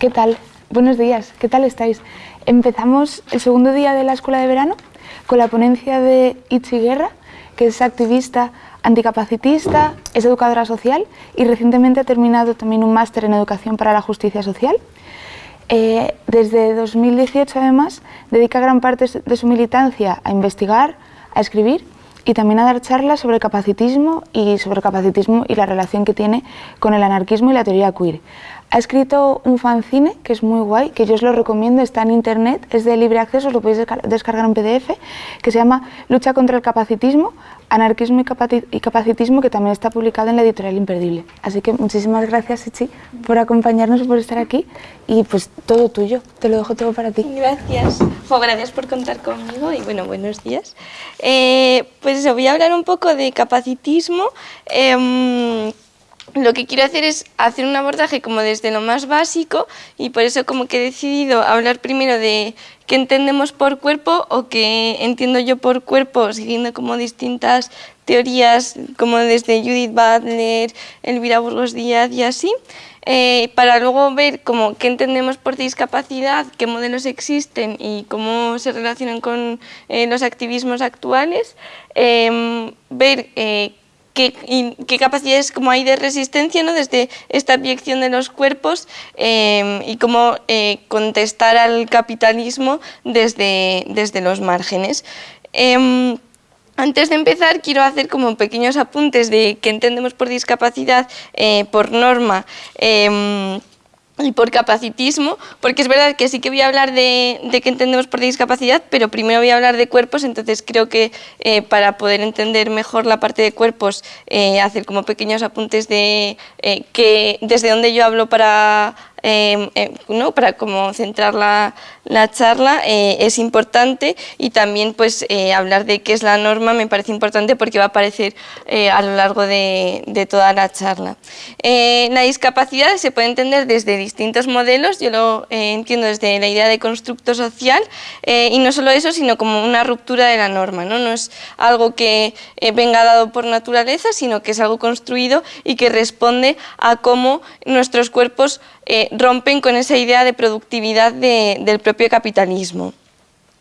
¿Qué tal? Buenos días, ¿qué tal estáis? Empezamos el segundo día de la escuela de verano con la ponencia de Itzi Guerra, que es activista anticapacitista, es educadora social y recientemente ha terminado también un máster en educación para la justicia social. Eh, desde 2018 además dedica gran parte de su militancia a investigar, a escribir y también a dar charlas sobre capacitismo y sobre capacitismo y la relación que tiene con el anarquismo y la teoría queer. Ha escrito un fanzine que es muy guay, que yo os lo recomiendo, está en internet, es de libre acceso, lo podéis descargar en PDF, que se llama Lucha contra el capacitismo, anarquismo y capacitismo, que también está publicado en la editorial Imperdible. Así que muchísimas gracias, Echi, por acompañarnos por estar aquí, y pues todo tuyo, te lo dejo todo para ti. Gracias, gracias por contar conmigo y bueno, buenos días. Eh, pues voy a hablar un poco de capacitismo, em, lo que quiero hacer es hacer un abordaje como desde lo más básico y por eso como que he decidido hablar primero de qué entendemos por cuerpo o qué entiendo yo por cuerpo siguiendo como distintas teorías como desde Judith Butler, Elvira Burgos Díaz y así eh, para luego ver como qué entendemos por discapacidad, qué modelos existen y cómo se relacionan con eh, los activismos actuales, em, ver qué, capacidades como hay de resistencia ¿no? desde esta abyección de los cuerpos em, y cómo eh, contestar al capitalismo desde, desde los márgenes. Em, antes de empezar, quiero hacer como pequeños apuntes de qué entendemos por discapacidad eh, por norma. Y por capacitismo, porque es verdad que sí que voy a hablar de, de qué entendemos por discapacidad, pero primero voy a hablar de cuerpos, entonces creo que eh, para poder entender mejor la parte de cuerpos, eh, hacer como pequeños apuntes de eh, que desde donde yo hablo para Em, em, ¿no? para como centrar la, la charla eh, es importante y también pues eh, hablar de qué es la norma me parece importante porque va a aparecer eh, a lo largo de, de toda la charla. la discapacidad se puede entender desde distintos modelos, yo lo entiendo desde la idea de constructo social y no solo eso sino como una ruptura de la norma, no, no es algo que venga dado por naturaleza sino que es algo construido y que responde a cómo nuestros cuerpos eh, rompen con esa idea de productividad del propio capitalismo.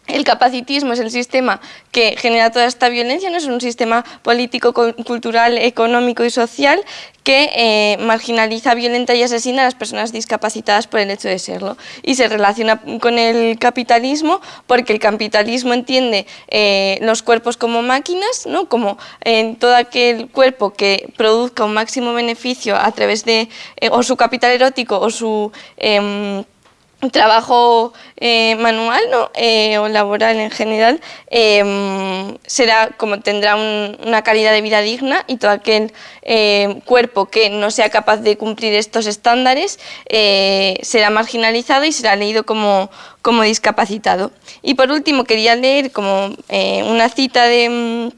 El capacitismo es el sistema que genera toda esta violencia, no es un sistema político, cultural, económico y social que eh, marginaliza, violenta y asesina a las personas discapacitadas por el hecho de serlo. Y se relaciona con el capitalismo porque el capitalismo entiende eh, los cuerpos como máquinas, ¿no? como en todo aquel cuerpo que produzca un máximo beneficio a través de eh, o su capital erótico o su em, trabajo eh, manual. Eh, o laboral en general em, será como tendrá una calidad de vida digna y todo aquel eh, cuerpo que no sea capaz de cumplir estos estándares será marginalizado y será leído como, como discapacitado. Y por último quería leer como una cita de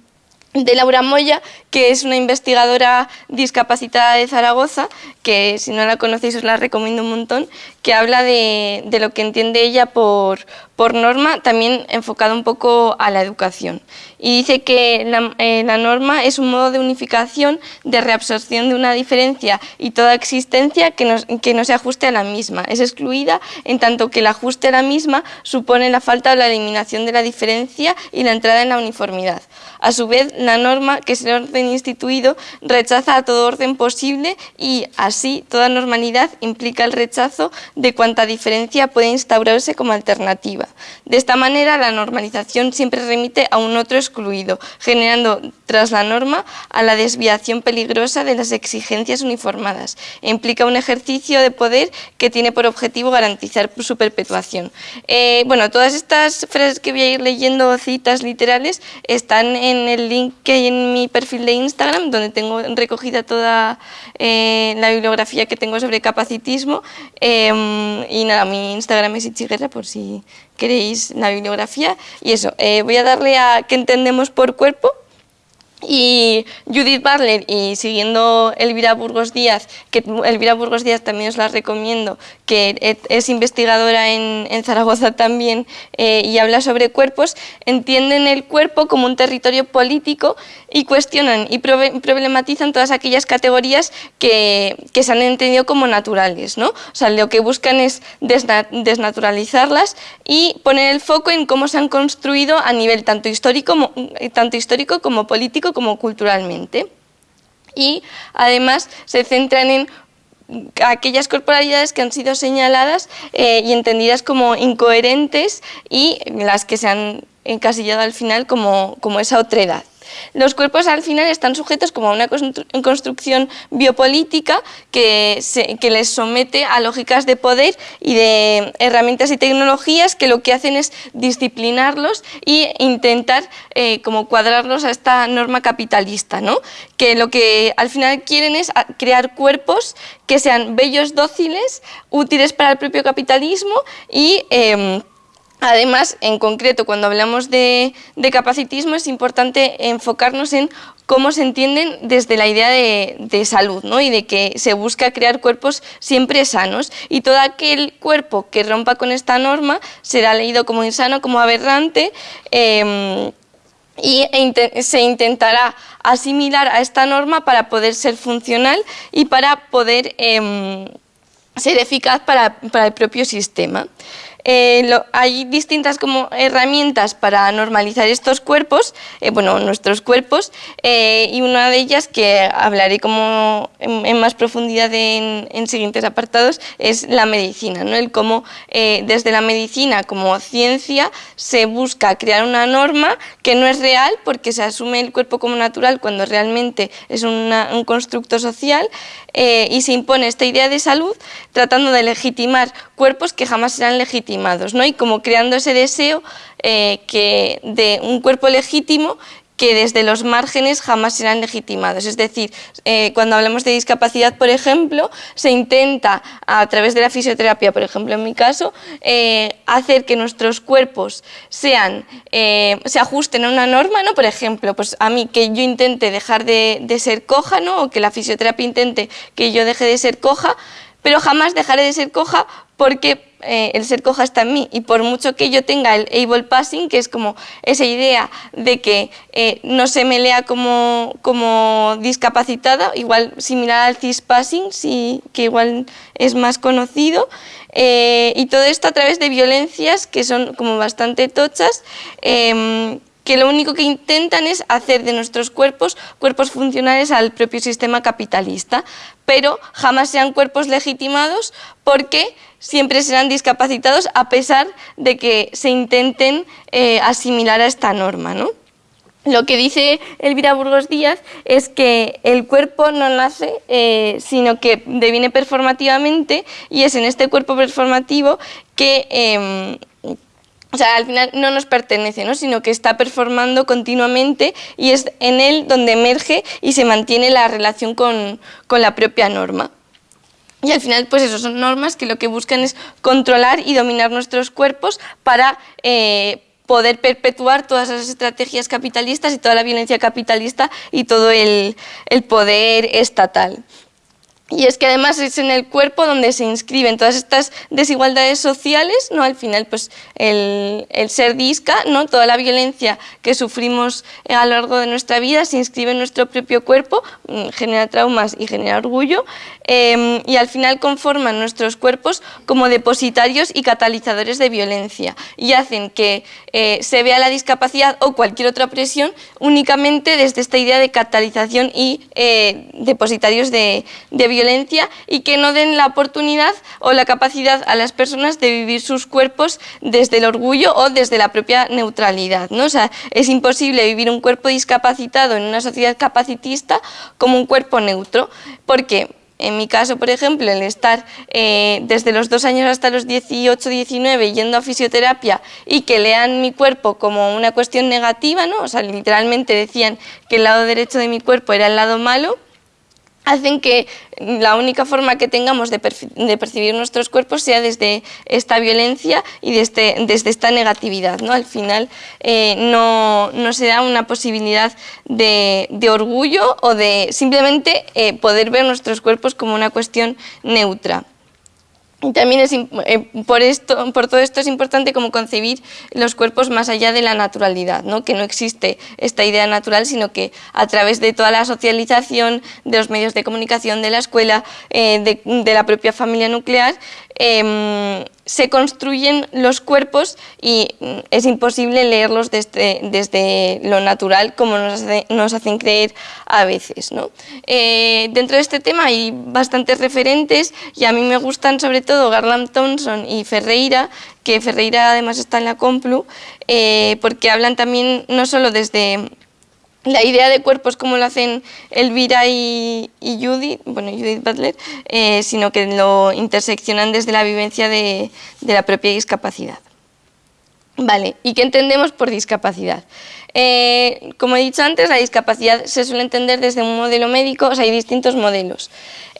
de Laura Moya, que es una investigadora discapacitada de Zaragoza, que si no la conocéis os la recomiendo un montón, que habla de, de lo que entiende ella por, por, norma, también enfocado un poco a la educación. Y dice que la, eh, la, norma es un modo de unificación, de reabsorción de una diferencia y toda existencia que, nos, que no se ajuste a la misma. Es excluida en tanto que el ajuste a la misma supone la falta o la eliminación de la diferencia y la entrada en la uniformidad. A su vez, la norma, que es el orden instituido, rechaza a todo orden posible y así toda normalidad implica el rechazo de cuánta diferencia puede instaurarse como alternativa. De esta manera, la normalización siempre remite a un otro excluido, generando tras la norma a la desviación peligrosa de las exigencias uniformadas. Implica un ejercicio de poder que tiene por objetivo garantizar su perpetuación. Eh, bueno, todas estas frases que voy a ir leyendo, citas literales, están en el link que hay en mi perfil de Instagram, donde tengo recogida toda eh, la bibliografía que tengo sobre capacitismo. Eh, y nada, mi Instagram es Ichiguerra por si queréis la bibliografía. Y eso, eh, voy a darle a qué entendemos por cuerpo. Y Judith Barler y siguiendo Elvira Burgos Díaz, que Elvira Burgos Díaz también os la recomiendo, que es investigadora en, Zaragoza también eh, y habla sobre cuerpos, entienden el cuerpo como un territorio político y cuestionan y problematizan todas aquellas categorías que, se han entendido como naturales. ¿no? O sea, lo que buscan es desnaturalizarlas y poner el foco en cómo se han construido a nivel tanto histórico, tanto histórico como político como culturalmente. Y además se centran en aquellas corporalidades que han sido señaladas eh, y entendidas como incoherentes y las que se han encasillado al final como, como esa otredad. Los cuerpos al final están sujetos como a una construcción biopolítica que, les somete a lógicas de poder y de herramientas y tecnologías que lo que hacen es disciplinarlos e intentar eh, como cuadrarlos a esta norma capitalista, ¿no? que lo que al final quieren es crear cuerpos que sean bellos, dóciles, útiles para el propio capitalismo y em, Además, en concreto, cuando hablamos de, capacitismo es importante enfocarnos en cómo se entienden desde la idea de, salud ¿no? y de que se busca crear cuerpos siempre sanos y todo aquel cuerpo que rompa con esta norma será leído como insano, como aberrante em, y e se intentará asimilar a esta norma para poder ser funcional y para poder em, ser eficaz para el propio sistema. Eh, hay distintas como herramientas para normalizar estos cuerpos, eh, bueno, nuestros cuerpos, eh, y una de ellas que hablaré como en, más profundidad en, siguientes apartados es la medicina, ¿no? el cómo desde la medicina como ciencia se busca crear una norma que no es real porque se asume el cuerpo como natural cuando realmente es un constructo social y se impone esta idea de salud tratando de legitimar cuerpos que jamás serán legitimados, ¿no? y como creando ese deseo eh, que de un cuerpo legítimo que desde los márgenes jamás serán legitimados. Es decir, eh, cuando hablamos de discapacidad, por ejemplo, se intenta a través de la fisioterapia, por ejemplo en mi caso, eh, hacer que nuestros cuerpos sean, se ajusten a una norma, ¿no? por ejemplo, pues a mí que yo intente dejar de, ser coja, ¿no? o que la fisioterapia intente que yo deje de ser coja, pero jamás dejaré de ser coja porque eh, el ser coja está en mí. Y por mucho que yo tenga el able passing, que es como esa idea de que eh, no se me lea como, como discapacitada, igual similar al cis passing, sí, que igual es más conocido, eh, y todo esto a través de violencias que son como bastante tochas, em, que lo único que intentan es hacer de nuestros cuerpos cuerpos funcionales al propio sistema capitalista, pero jamás sean cuerpos legitimados porque siempre serán discapacitados a pesar de que se intenten eh, asimilar a esta norma. ¿no? Lo que dice Elvira Burgos Díaz es que el cuerpo no nace, eh, sino que deviene performativamente y es en este cuerpo performativo que em, o sea, al final no nos pertenece, ¿no? sino que está performando continuamente y es en él donde emerge y se mantiene la relación con, la propia norma. Y al final, pues eso, son normas que lo que buscan es controlar y dominar nuestros cuerpos para eh, poder perpetuar todas esas estrategias capitalistas y toda la violencia capitalista y todo el poder estatal. Y es que además es en el cuerpo donde se inscriben todas estas desigualdades sociales, ¿no? Al final, pues el, ser disca, ¿no? Toda la violencia que sufrimos a lo largo de nuestra vida se inscribe en nuestro propio cuerpo, mm, genera traumas y genera orgullo, em, y al final conforman nuestros cuerpos como depositarios y catalizadores de violencia y hacen que eh, se vea la discapacidad o cualquier otra presión únicamente desde esta idea de catalización y eh, depositarios de, de violencia y que no den la oportunidad o la capacidad a las personas de vivir sus cuerpos desde el orgullo o desde la propia neutralidad. ¿no? O sea, es imposible vivir un cuerpo discapacitado en una sociedad capacitista como un cuerpo neutro, porque en mi caso, por ejemplo, el estar eh, desde los dos años hasta los 18, 19 yendo a fisioterapia y que lean mi cuerpo como una cuestión negativa, ¿no? o sea, literalmente decían que el lado derecho de mi cuerpo era el lado malo, hacen que la única forma que tengamos de, percibir nuestros cuerpos sea desde esta violencia y desde, desde esta negatividad. ¿no? Al final eh, no, se da una posibilidad de, orgullo o de simplemente eh, poder ver nuestros cuerpos como una cuestión neutra. También es, eh, por, todo esto es importante como concebir los cuerpos más allá de la naturalidad, ¿no? que no existe esta idea natural, sino que a través de toda la socialización, de los medios de comunicación, de la escuela, eh, de, la propia familia nuclear, Em, se construyen los cuerpos y mm, es imposible leerlos desde, desde lo natural como nos, nos, hacen creer a veces. ¿no? Eh, dentro de este tema hay bastantes referentes y a mí me gustan sobre todo Garland Thompson y Ferreira, que Ferreira además está en la Complu, eh, porque hablan también no solo desde la idea de cuerpos como lo hacen Elvira y, Judith, bueno, Judith Butler, eh, sino que lo interseccionan desde la vivencia de, la propia discapacidad. Vale, ¿y qué entendemos por discapacidad? Eh, como he dicho antes, la discapacidad se suele entender desde un modelo médico, o sea, hay distintos modelos.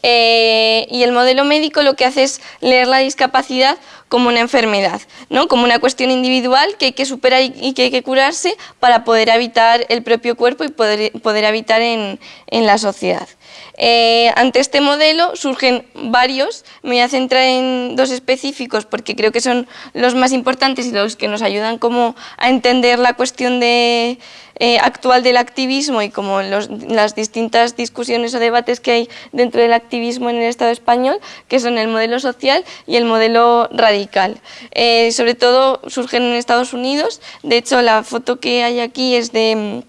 Eh, y el modelo médico lo que hace es leer la discapacidad como una enfermedad, ¿no? como una cuestión individual que hay que superar y que hay que curarse para poder habitar el propio cuerpo y poder, poder habitar en, en la sociedad. Eh, ante este modelo surgen varios, me voy a centrar en dos específicos porque creo que son los más importantes y los que nos ayudan como a entender la cuestión de, eh, actual del activismo y como las distintas discusiones o debates que hay dentro del activismo en el Estado español, que son el modelo social y el modelo radical. Eh, sobre todo surgen en Estados Unidos, de hecho la foto que hay aquí es de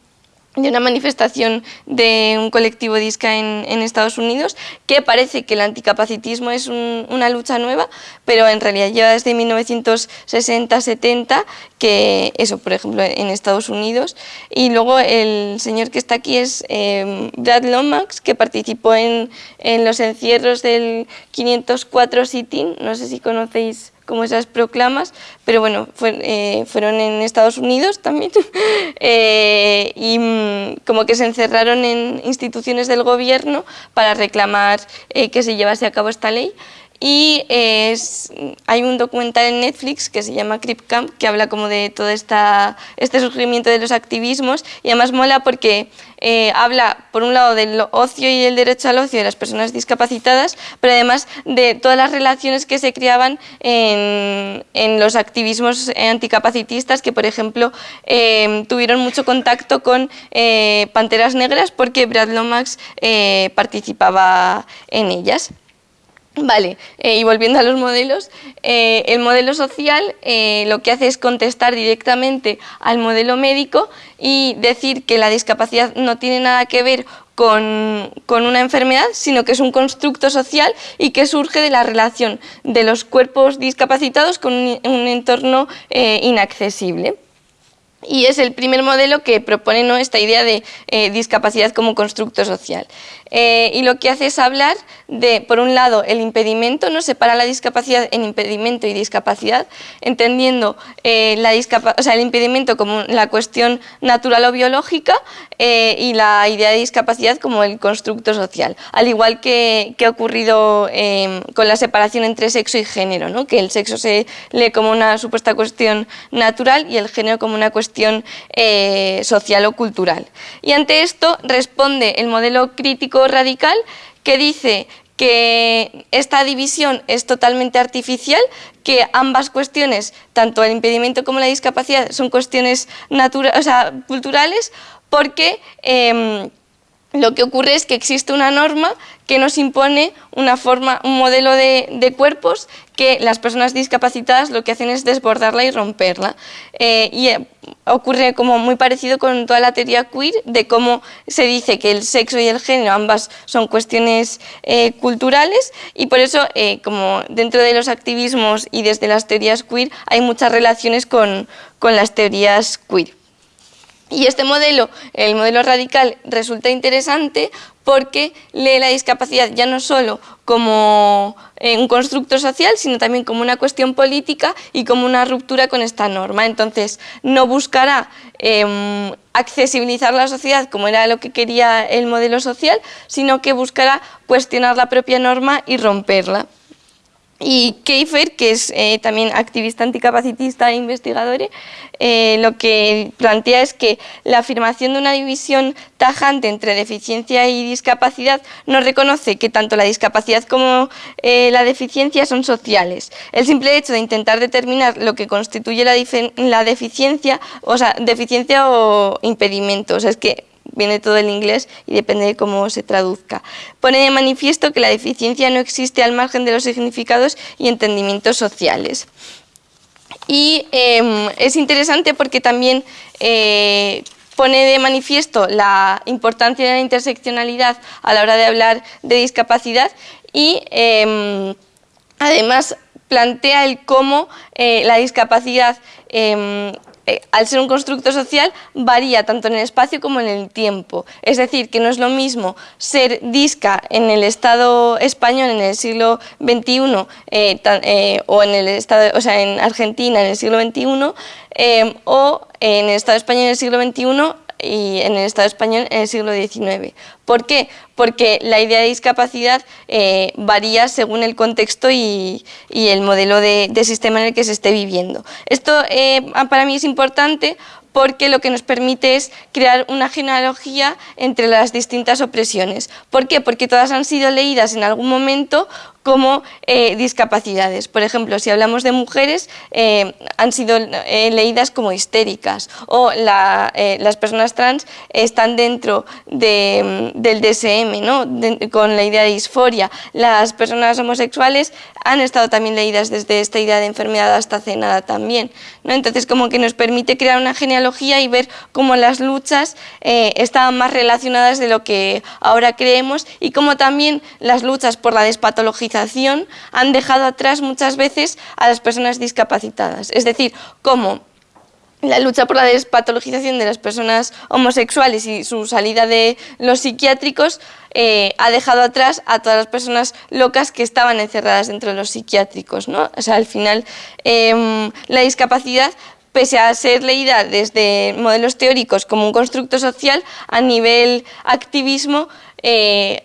de una manifestación de un colectivo disca en, Estados Unidos que parece que el anticapacitismo es una lucha nueva, pero en realidad lleva desde 1960-70, que eso, por ejemplo, en Estados Unidos. Y luego el señor que está aquí es eh, Brad Lomax, que participó en, en los encierros del 504 Sitting, no sé si conocéis como esas proclamas, pero bueno, eh, fueron en Estados Unidos también eh, y mm, como que se encerraron en instituciones del gobierno para reclamar eh, que se llevase a cabo esta ley y hay un documental en Netflix que se llama Crip Camp que habla como de todo este surgimiento de los activismos y además mola porque eh, habla por un lado del ocio y el derecho al ocio de las personas discapacitadas, pero además de todas las relaciones que se creaban en, los activismos anticapacitistas que por ejemplo eh, tuvieron mucho contacto con eh, Panteras Negras porque Brad Lomax participaba en ellas. Vale, eh, y volviendo a los modelos, eh, el modelo social eh, lo que hace es contestar directamente al modelo médico y decir que la discapacidad no tiene nada que ver con, una enfermedad, sino que es un constructo social y que surge de la relación de los cuerpos discapacitados con un, un entorno inaccesible y es el primer modelo que propone esta idea de eh, discapacidad como constructo social. Eh, y lo que hace es hablar de, por un lado, el impedimento, ¿no? separa la discapacidad en impedimento y discapacidad, entendiendo eh, el impedimento como la cuestión natural o biológica y la idea de discapacidad como el constructo social, al igual que, ha ocurrido con la separación entre sexo y género, que el sexo se lee como una supuesta cuestión natural y el género como una cuestión eh, social o cultural. Y ante esto responde el modelo crítico radical que dice que esta división es totalmente artificial, que ambas cuestiones, tanto el impedimento como la discapacidad, son cuestiones culturales, porque em, lo que ocurre es que existe una norma que nos impone una forma, un modelo de, cuerpos que las personas discapacitadas lo que hacen es desbordarla y romperla. Eh, y eh, ocurre como muy parecido con toda la teoría queer de cómo se dice que el sexo y el género ambas son cuestiones eh, culturales y por eso como dentro de los activismos y desde las teorías queer hay muchas relaciones con, con las teorías queer. Y este modelo, el modelo radical, resulta interesante porque lee la discapacidad ya no solo como eh, un constructo social, sino también como una cuestión política y como una ruptura con esta norma. Entonces, no buscará em, accesibilizar la sociedad como era lo que quería el modelo social, sino que buscará cuestionar la propia norma y romperla. Y Keifer, que es eh, también activista anticapacitista e investigador, eh, lo que plantea es que la afirmación de una división tajante entre deficiencia y discapacidad no reconoce que tanto la discapacidad como eh, la deficiencia son sociales. El simple hecho de intentar determinar lo que constituye la, deficiencia, o sea, deficiencia o impedimento, o es que viene todo el inglés y depende de cómo se traduzca. Pone de manifiesto que la deficiencia no existe al margen de los significados y entendimientos sociales. Y em, es interesante porque también eh, pone de manifiesto la importancia de la interseccionalidad a la hora de hablar de discapacidad y em, además plantea el cómo eh, la discapacidad em, eh, al ser un constructo social, varía tanto en el espacio como en el tiempo. Es decir, que no es lo mismo ser disca en el Estado español en el siglo XXI eh, eh, o, en el estado, o sea, en Argentina en el siglo XXI o en el Estado español en el siglo XXI y en el Estado español en el siglo XIX. ¿Por qué? Porque la idea de discapacidad eh, varía según el contexto y, el modelo de, sistema en el que se esté viviendo. Esto eh, para mí es importante porque lo que nos permite es crear una genealogía entre las distintas opresiones. ¿Por qué? Porque todas han sido leídas en algún momento como eh, discapacidades. Por ejemplo, si hablamos de mujeres, eh, han sido eh, leídas como histéricas o las personas trans están dentro del DSM, ¿no? con la idea de disforia. Las personas homosexuales han estado también leídas desde esta idea de enfermedad hasta cenada también. ¿no? Entonces, como que nos permite crear una genealogía y ver cómo las luchas estaban más relacionadas de lo que ahora creemos y cómo también las luchas por la despatologización han dejado atrás muchas veces a las personas discapacitadas. Es decir, cómo la lucha por la despatologización de las personas homosexuales y su salida de los psiquiátricos eh, ha dejado atrás a todas las personas locas que estaban encerradas dentro de los psiquiátricos. ¿no? O sea, al final em, la discapacidad pese a ser leída desde modelos teóricos como un constructo social, a nivel activismo eh,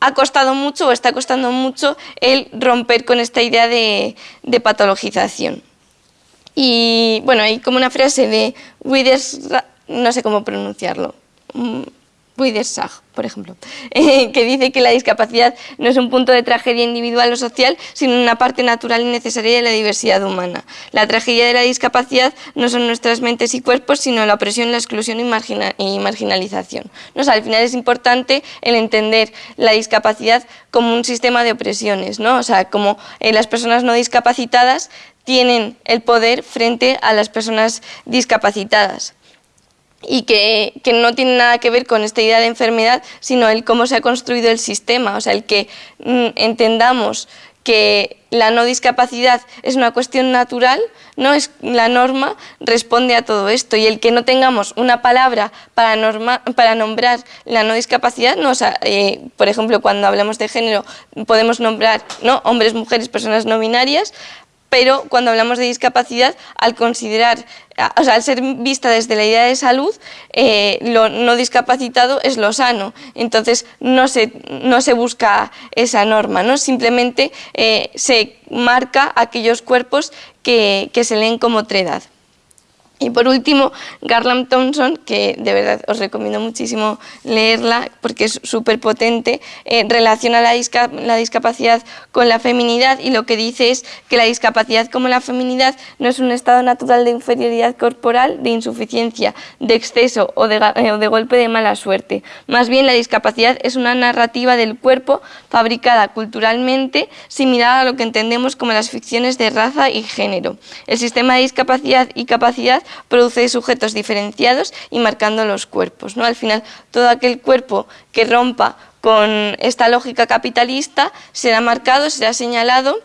ha costado mucho o está costando mucho el romper con esta idea de, patologización. Y bueno, hay como una frase de Withers, no sé cómo pronunciarlo, Widersach, por ejemplo, que dice que la discapacidad no es un punto de tragedia individual o social, sino una parte natural y necesaria de la diversidad humana. La tragedia de la discapacidad no son nuestras mentes y cuerpos, sino la opresión, la exclusión y, marginalización. ¿No? al final es importante el entender la discapacidad como un sistema de opresiones, ¿no? o sea, como eh, las personas no discapacitadas tienen el poder frente a las personas discapacitadas y que, no tiene nada que ver con esta idea de enfermedad, sino el cómo se ha construido el sistema, o sea, el que mm, entendamos que la no discapacidad es una cuestión natural, no es la norma, responde a todo esto. Y el que no tengamos una palabra para, para nombrar la no discapacidad, no, eh, por ejemplo, cuando hablamos de género podemos nombrar ¿no? hombres, mujeres, personas no binarias, pero cuando hablamos de discapacidad, al considerar, o sea, al ser vista desde la idea de salud, eh, lo no discapacitado es lo sano, entonces no se, no se busca esa norma, ¿no? simplemente eh, se marca aquellos cuerpos que, que se leen como otredad. Y por último, Garland Thompson, que de verdad os recomiendo muchísimo leerla porque es súper potente, eh, relaciona la, discapacidad con la feminidad y lo que dice es que la discapacidad como la feminidad no es un estado natural de inferioridad corporal, de insuficiencia, de exceso eh, o de golpe de mala suerte. Más bien la discapacidad es una narrativa del cuerpo fabricada culturalmente similar a lo que entendemos como las ficciones de raza y género. El sistema de discapacidad y capacidad produce sujetos diferenciados y marcando los cuerpos. ¿no? Al final, todo aquel cuerpo que rompa con esta lógica capitalista será marcado, será señalado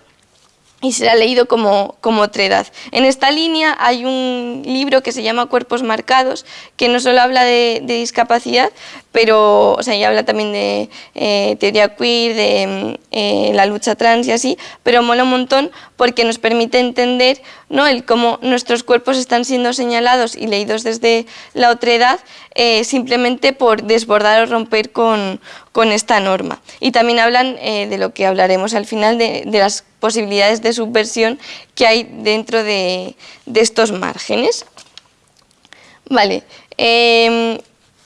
y será leído como, como otredad. En esta línea hay un libro que se llama Cuerpos Marcados, que no solo habla de, discapacidad, pero o sea, ya habla también de eh, teoría queer, de eh, la lucha trans y así, pero mola un montón porque nos permite entender ¿no? el cómo nuestros cuerpos están siendo señalados y leídos desde la otredad eh, simplemente por desbordar o romper con, con esta norma. Y también hablan de lo que hablaremos al final, de, de las posibilidades de subversión que hay dentro de, estos márgenes. Vale, em,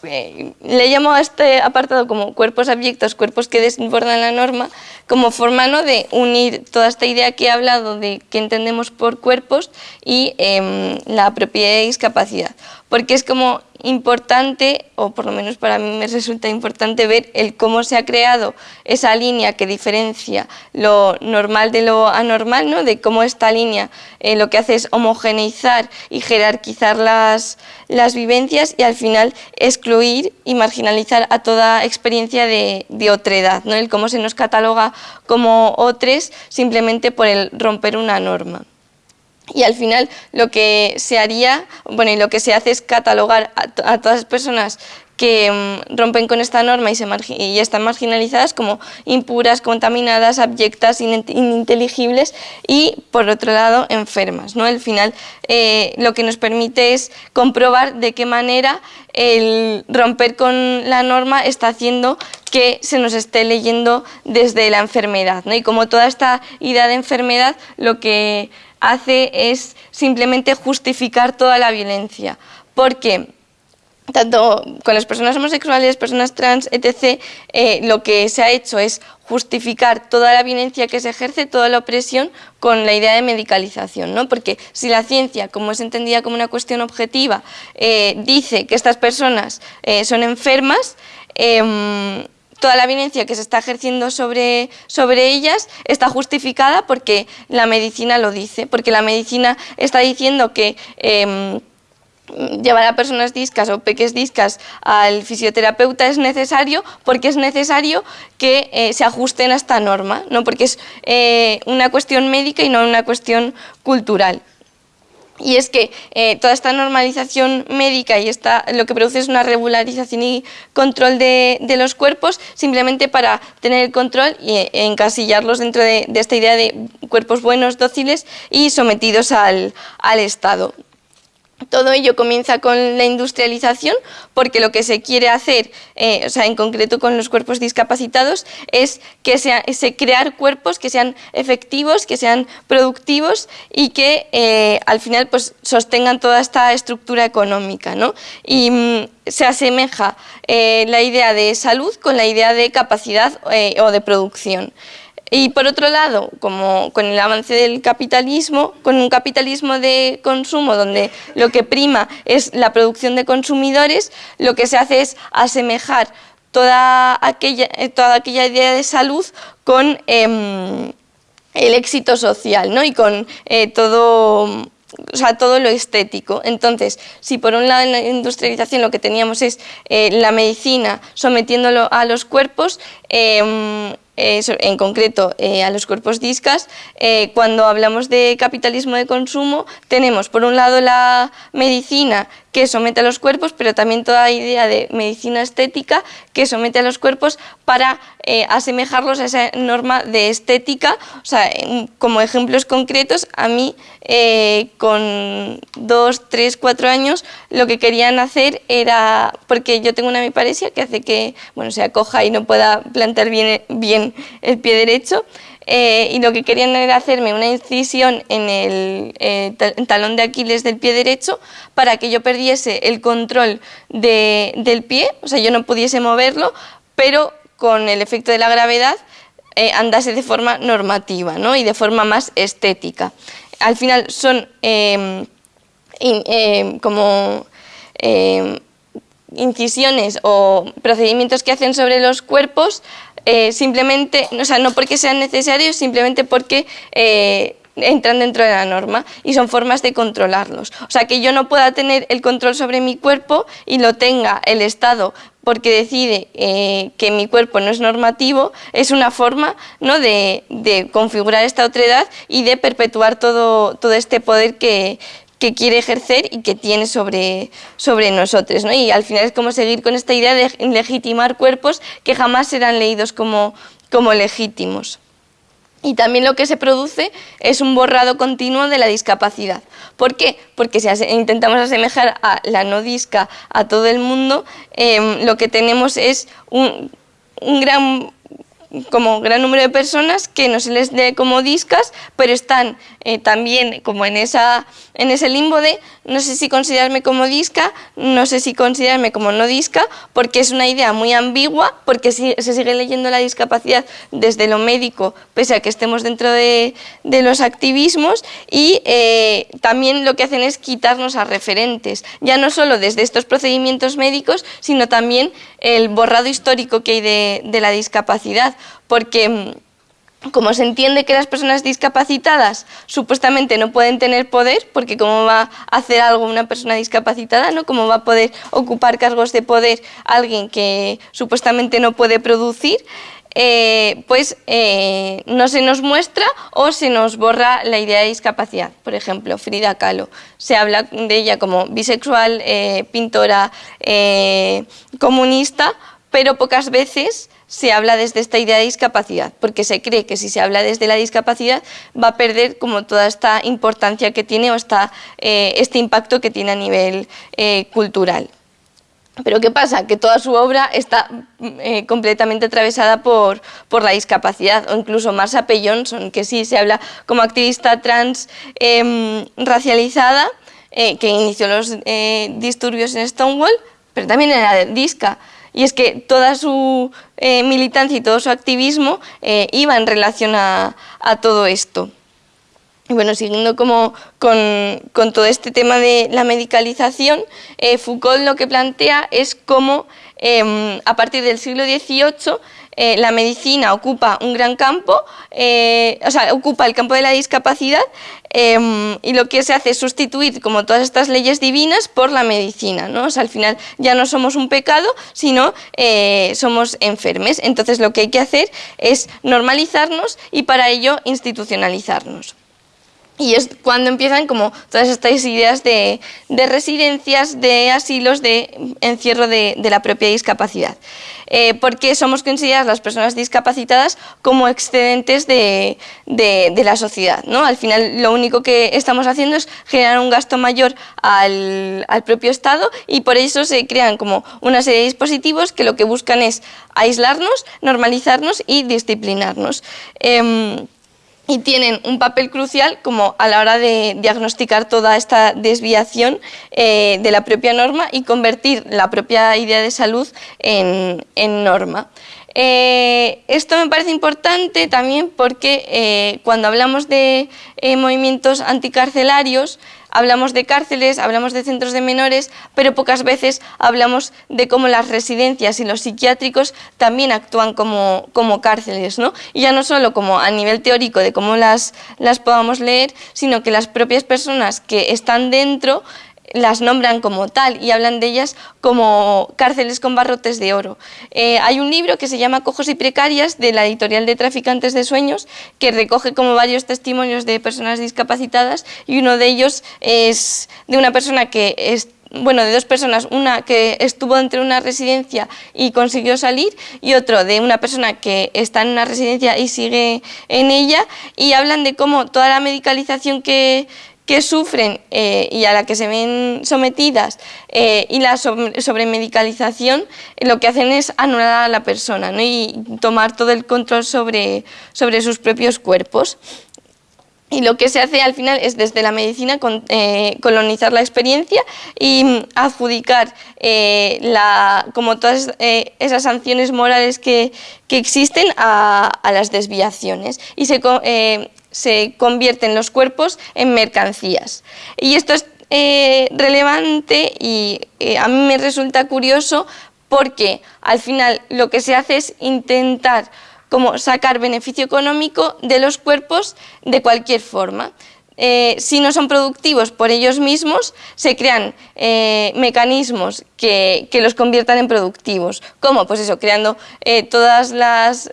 eh, le llamo a este apartado como cuerpos abyectos, cuerpos que desbordan la norma, como forma de unir toda esta idea que he hablado de que entendemos por cuerpos y em, la propiedad de discapacidad. Porque es como importante, o por lo menos para mí me resulta importante ver el cómo se ha creado esa línea que diferencia lo normal de lo anormal, ¿no? de cómo esta línea eh, lo que hace es homogeneizar y jerarquizar las, las vivencias y al final excluir y marginalizar a toda experiencia de, de otredad, ¿no? el cómo se nos cataloga como otros simplemente por el romper una norma. Y al final lo que se haría, bueno, y lo que se hace es catalogar a, todas las personas que mm, rompen con esta norma y, se y están marginalizadas como impuras, contaminadas, abyectas, ininteligibles y, por otro lado, enfermas. ¿no? Al final eh, lo que nos permite es comprobar de qué manera el romper con la norma está haciendo que se nos esté leyendo desde la enfermedad. ¿no? Y como toda esta idea de enfermedad, lo que hace es simplemente justificar toda la violencia. Porque tanto con las personas homosexuales, personas trans, etc., eh, lo que se ha hecho es justificar toda la violencia que se ejerce, toda la opresión, con la idea de medicalización, ¿no? Porque si la ciencia, como es entendida como una cuestión objetiva, eh, dice que estas personas eh, son enfermas, em, toda la violencia que se está ejerciendo sobre, sobre ellas está justificada porque la medicina lo dice, porque la medicina está diciendo que... Llevar a personas discas o peques discas al fisioterapeuta es necesario porque es necesario que eh, se ajusten a esta norma, ¿no? porque es eh, una cuestión médica y no una cuestión cultural. Y es que eh, toda esta normalización médica y esta, lo que produce es una regularización y control de, los cuerpos simplemente para tener el control e, encasillarlos dentro de, esta idea de cuerpos buenos, dóciles y sometidos al Estado. Todo ello comienza con la industrialización porque lo que se quiere hacer, eh, o sea, en concreto con los cuerpos discapacitados, es que sea, crear cuerpos que sean efectivos, que sean productivos y que eh, al final pues, sostengan toda esta estructura económica. ¿no? Y mm, se asemeja eh, la idea de salud con la idea de capacidad o de producción. Y por otro lado, como con el avance del capitalismo, con un capitalismo de consumo donde lo que prima es la producción de consumidores, lo que se hace es asemejar toda aquella, eh, toda aquella idea de salud con em, el éxito social ¿no? y con eh, todo o sea, todo lo estético. Entonces, si por un lado en la industrialización lo que teníamos es eh, la medicina sometiéndolo a los cuerpos, em, eh, en concreto eh, a los cuerpos discas, eh, cuando hablamos de capitalismo de consumo, tenemos por un lado la medicina que somete a los cuerpos, pero también toda idea de medicina estética que somete a los cuerpos para eh, asemejarlos a esa norma de estética. O sea, como ejemplos concretos, a mí eh, con dos, tres, cuatro años lo que querían hacer era, porque yo tengo una hemiparesia que hace que bueno, se acoja y no pueda plantar bien, bien el pie derecho, eh, y lo que querían era hacerme una incisión en el eh, talón de Aquiles del pie derecho para que yo perdiese el control del pie, o sea, yo no pudiese moverlo, pero con el efecto de la gravedad eh, andase de forma normativa ¿no? y de forma más estética. Al final son em, em, como em, incisiones o procedimientos que hacen sobre los cuerpos eh, simplemente, o sea, no porque sean necesarios, simplemente porque eh, entran dentro de la norma y son formas de controlarlos. O sea, que yo no pueda tener el control sobre mi cuerpo y lo tenga el Estado porque decide eh, que mi cuerpo no es normativo, es una forma ¿no? de, configurar esta otredad y de perpetuar todo, todo este poder que, que quiere ejercer y que tiene sobre, sobre nosotros. ¿no? Y al final es como seguir con esta idea de legitimar cuerpos que jamás serán leídos como, como legítimos. Y también lo que se produce es un borrado continuo de la discapacidad. ¿Por qué? Porque si intentamos asemejar a la no disca a todo el mundo, em, lo que tenemos es un, un gran como gran número de personas que no se les dé como discas, pero están eh, también como en, esa, en ese limbo de no sé si considerarme como disca, no sé si considerarme como no disca, porque es una idea muy ambigua, porque se sigue leyendo la discapacidad desde lo médico, pese a que estemos dentro de, los activismos, y eh, también lo que hacen es quitarnos a referentes, ya no solo desde estos procedimientos médicos, sino también el borrado histórico que hay de la discapacidad, porque mm, como se entiende que las personas discapacitadas supuestamente no pueden tener poder, porque cómo va a hacer algo una persona discapacitada, ¿no? ¿Cómo va a poder ocupar cargos de poder alguien que supuestamente no puede producir? Eh, pues eh, no se nos muestra o se nos borra la idea de discapacidad. Por ejemplo, Frida Kahlo, se habla de ella como bisexual, eh, pintora, comunista, pero pocas veces se habla desde esta idea de discapacidad, porque se cree que si se habla desde la discapacidad va a perder como toda esta importancia que tiene o eh, este impacto que tiene a nivel eh, cultural. Pero ¿qué pasa? Que toda su obra está eh, completamente atravesada por, por, la discapacidad, o incluso Marsha P. Johnson, que sí se habla como activista trans em, racializada, que inició los disturbios en Stonewall, pero también era disca. Y es que toda su eh, militancia y todo su activismo eh, iba en relación a, todo esto. Y bueno, siguiendo como con, todo este tema de la medicalización, eh, Foucault lo que plantea es cómo em, a partir del siglo XVIII eh, la medicina ocupa un gran campo, eh, o sea, ocupa el campo de la discapacidad em, y lo que se hace es sustituir como todas estas leyes divinas por la medicina, ¿no? O sea, al final ya no somos un pecado, sino eh, somos enfermes. Entonces lo que hay que hacer es normalizarnos y para ello institucionalizarnos. Y es cuando empiezan como todas estas ideas de, residencias, de asilos, de encierro de, la propia discapacidad. Eh, porque somos consideradas las personas discapacitadas como excedentes de, la sociedad. Al final lo único que estamos haciendo es generar un gasto mayor al, propio Estado y por eso se crean como una serie de dispositivos que lo que buscan es aislarnos, normalizarnos y disciplinarnos. Em, y tienen un papel crucial como a la hora de diagnosticar toda esta desviación eh, de la propia norma y convertir la propia idea de salud en, norma. Eh, esto me parece importante también porque eh, cuando hablamos de movimientos anticarcelarios, Hablamos de cárceles, hablamos de centros de menores, pero pocas veces hablamos de cómo las residencias y los psiquiátricos también actúan como, como cárceles, ¿no? Y ya no solo como a nivel teórico de cómo las, las podamos leer, sino que las propias personas que están dentro las nombran como tal y hablan de ellas como cárceles con barrotes de oro. Eh, hay un libro que se llama Cojos y Precarias de la editorial de Traficantes de Sueños que recoge como varios testimonios de personas discapacitadas y uno de ellos es de una persona que es bueno, de dos personas, una que estuvo dentro de una residencia y consiguió salir y otro de una persona que está en una residencia y sigue en ella y hablan de cómo toda la medicalización que, que sufren eh, y a la que se ven sometidas eh, y la sobremedicalización lo que hacen es anular a la persona y tomar todo el control sobre, sobre sus propios cuerpos. Y lo que se hace al final es desde la medicina eh, colonizar la experiencia y adjudicar la, como todas esas sanciones morales que, que existen a, a, las desviaciones. Y se convierten los cuerpos en mercancías. Y esto es eh, relevante y eh, a mí me resulta curioso porque al final lo que se hace es intentar como sacar beneficio económico de los cuerpos de cualquier forma. Eh, si no son productivos por ellos mismos, se crean eh, mecanismos que, los conviertan en productivos. ¿Cómo? Pues eso, creando eh, todos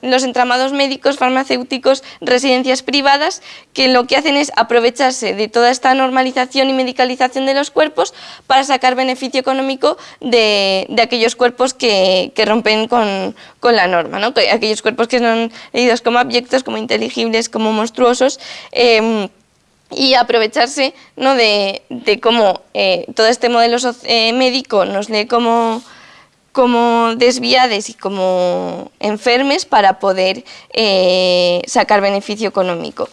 los entramados médicos, farmacéuticos, residencias privadas, que lo que hacen es aprovecharse de toda esta normalización y medicalización de los cuerpos para sacar beneficio económico de, aquellos cuerpos que, rompen con, la norma, ¿no? aquellos cuerpos que son leídos como abyectos, como inteligibles, como monstruosos, em, y aprovecharse ¿no? de, cómo eh, todo este modelo eh, médico nos lee como, como desviades y como enfermes para poder eh, sacar beneficio económico.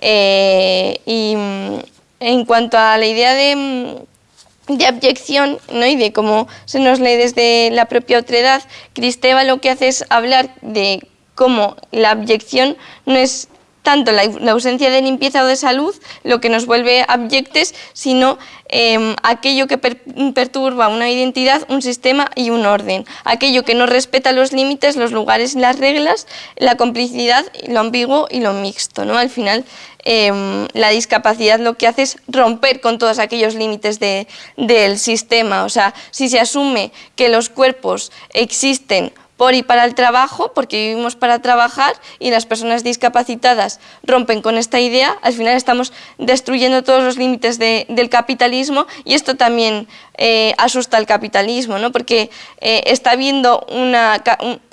y mm, en cuanto a la idea de, mm, de abyección ¿no? y de cómo se nos lee desde la propia otredad, Cristeva lo que hace es hablar de cómo la abyección no es tanto la, ausencia de limpieza o de salud lo que nos vuelve abyectes, sino em, aquello que perturba una identidad, un sistema y un orden. Aquello que no respeta los límites, los lugares y las reglas, la complicidad, lo ambiguo y lo mixto. ¿no? Al final, em, la discapacidad lo que hace es romper con todos aquellos límites del sistema. O sea, si se asume que los cuerpos existen por y para el trabajo, porque vivimos para trabajar y las personas discapacitadas rompen con esta idea, al final estamos destruyendo todos los límites del capitalismo y esto también eh, asusta al capitalismo, ¿no? porque eh, está habiendo una,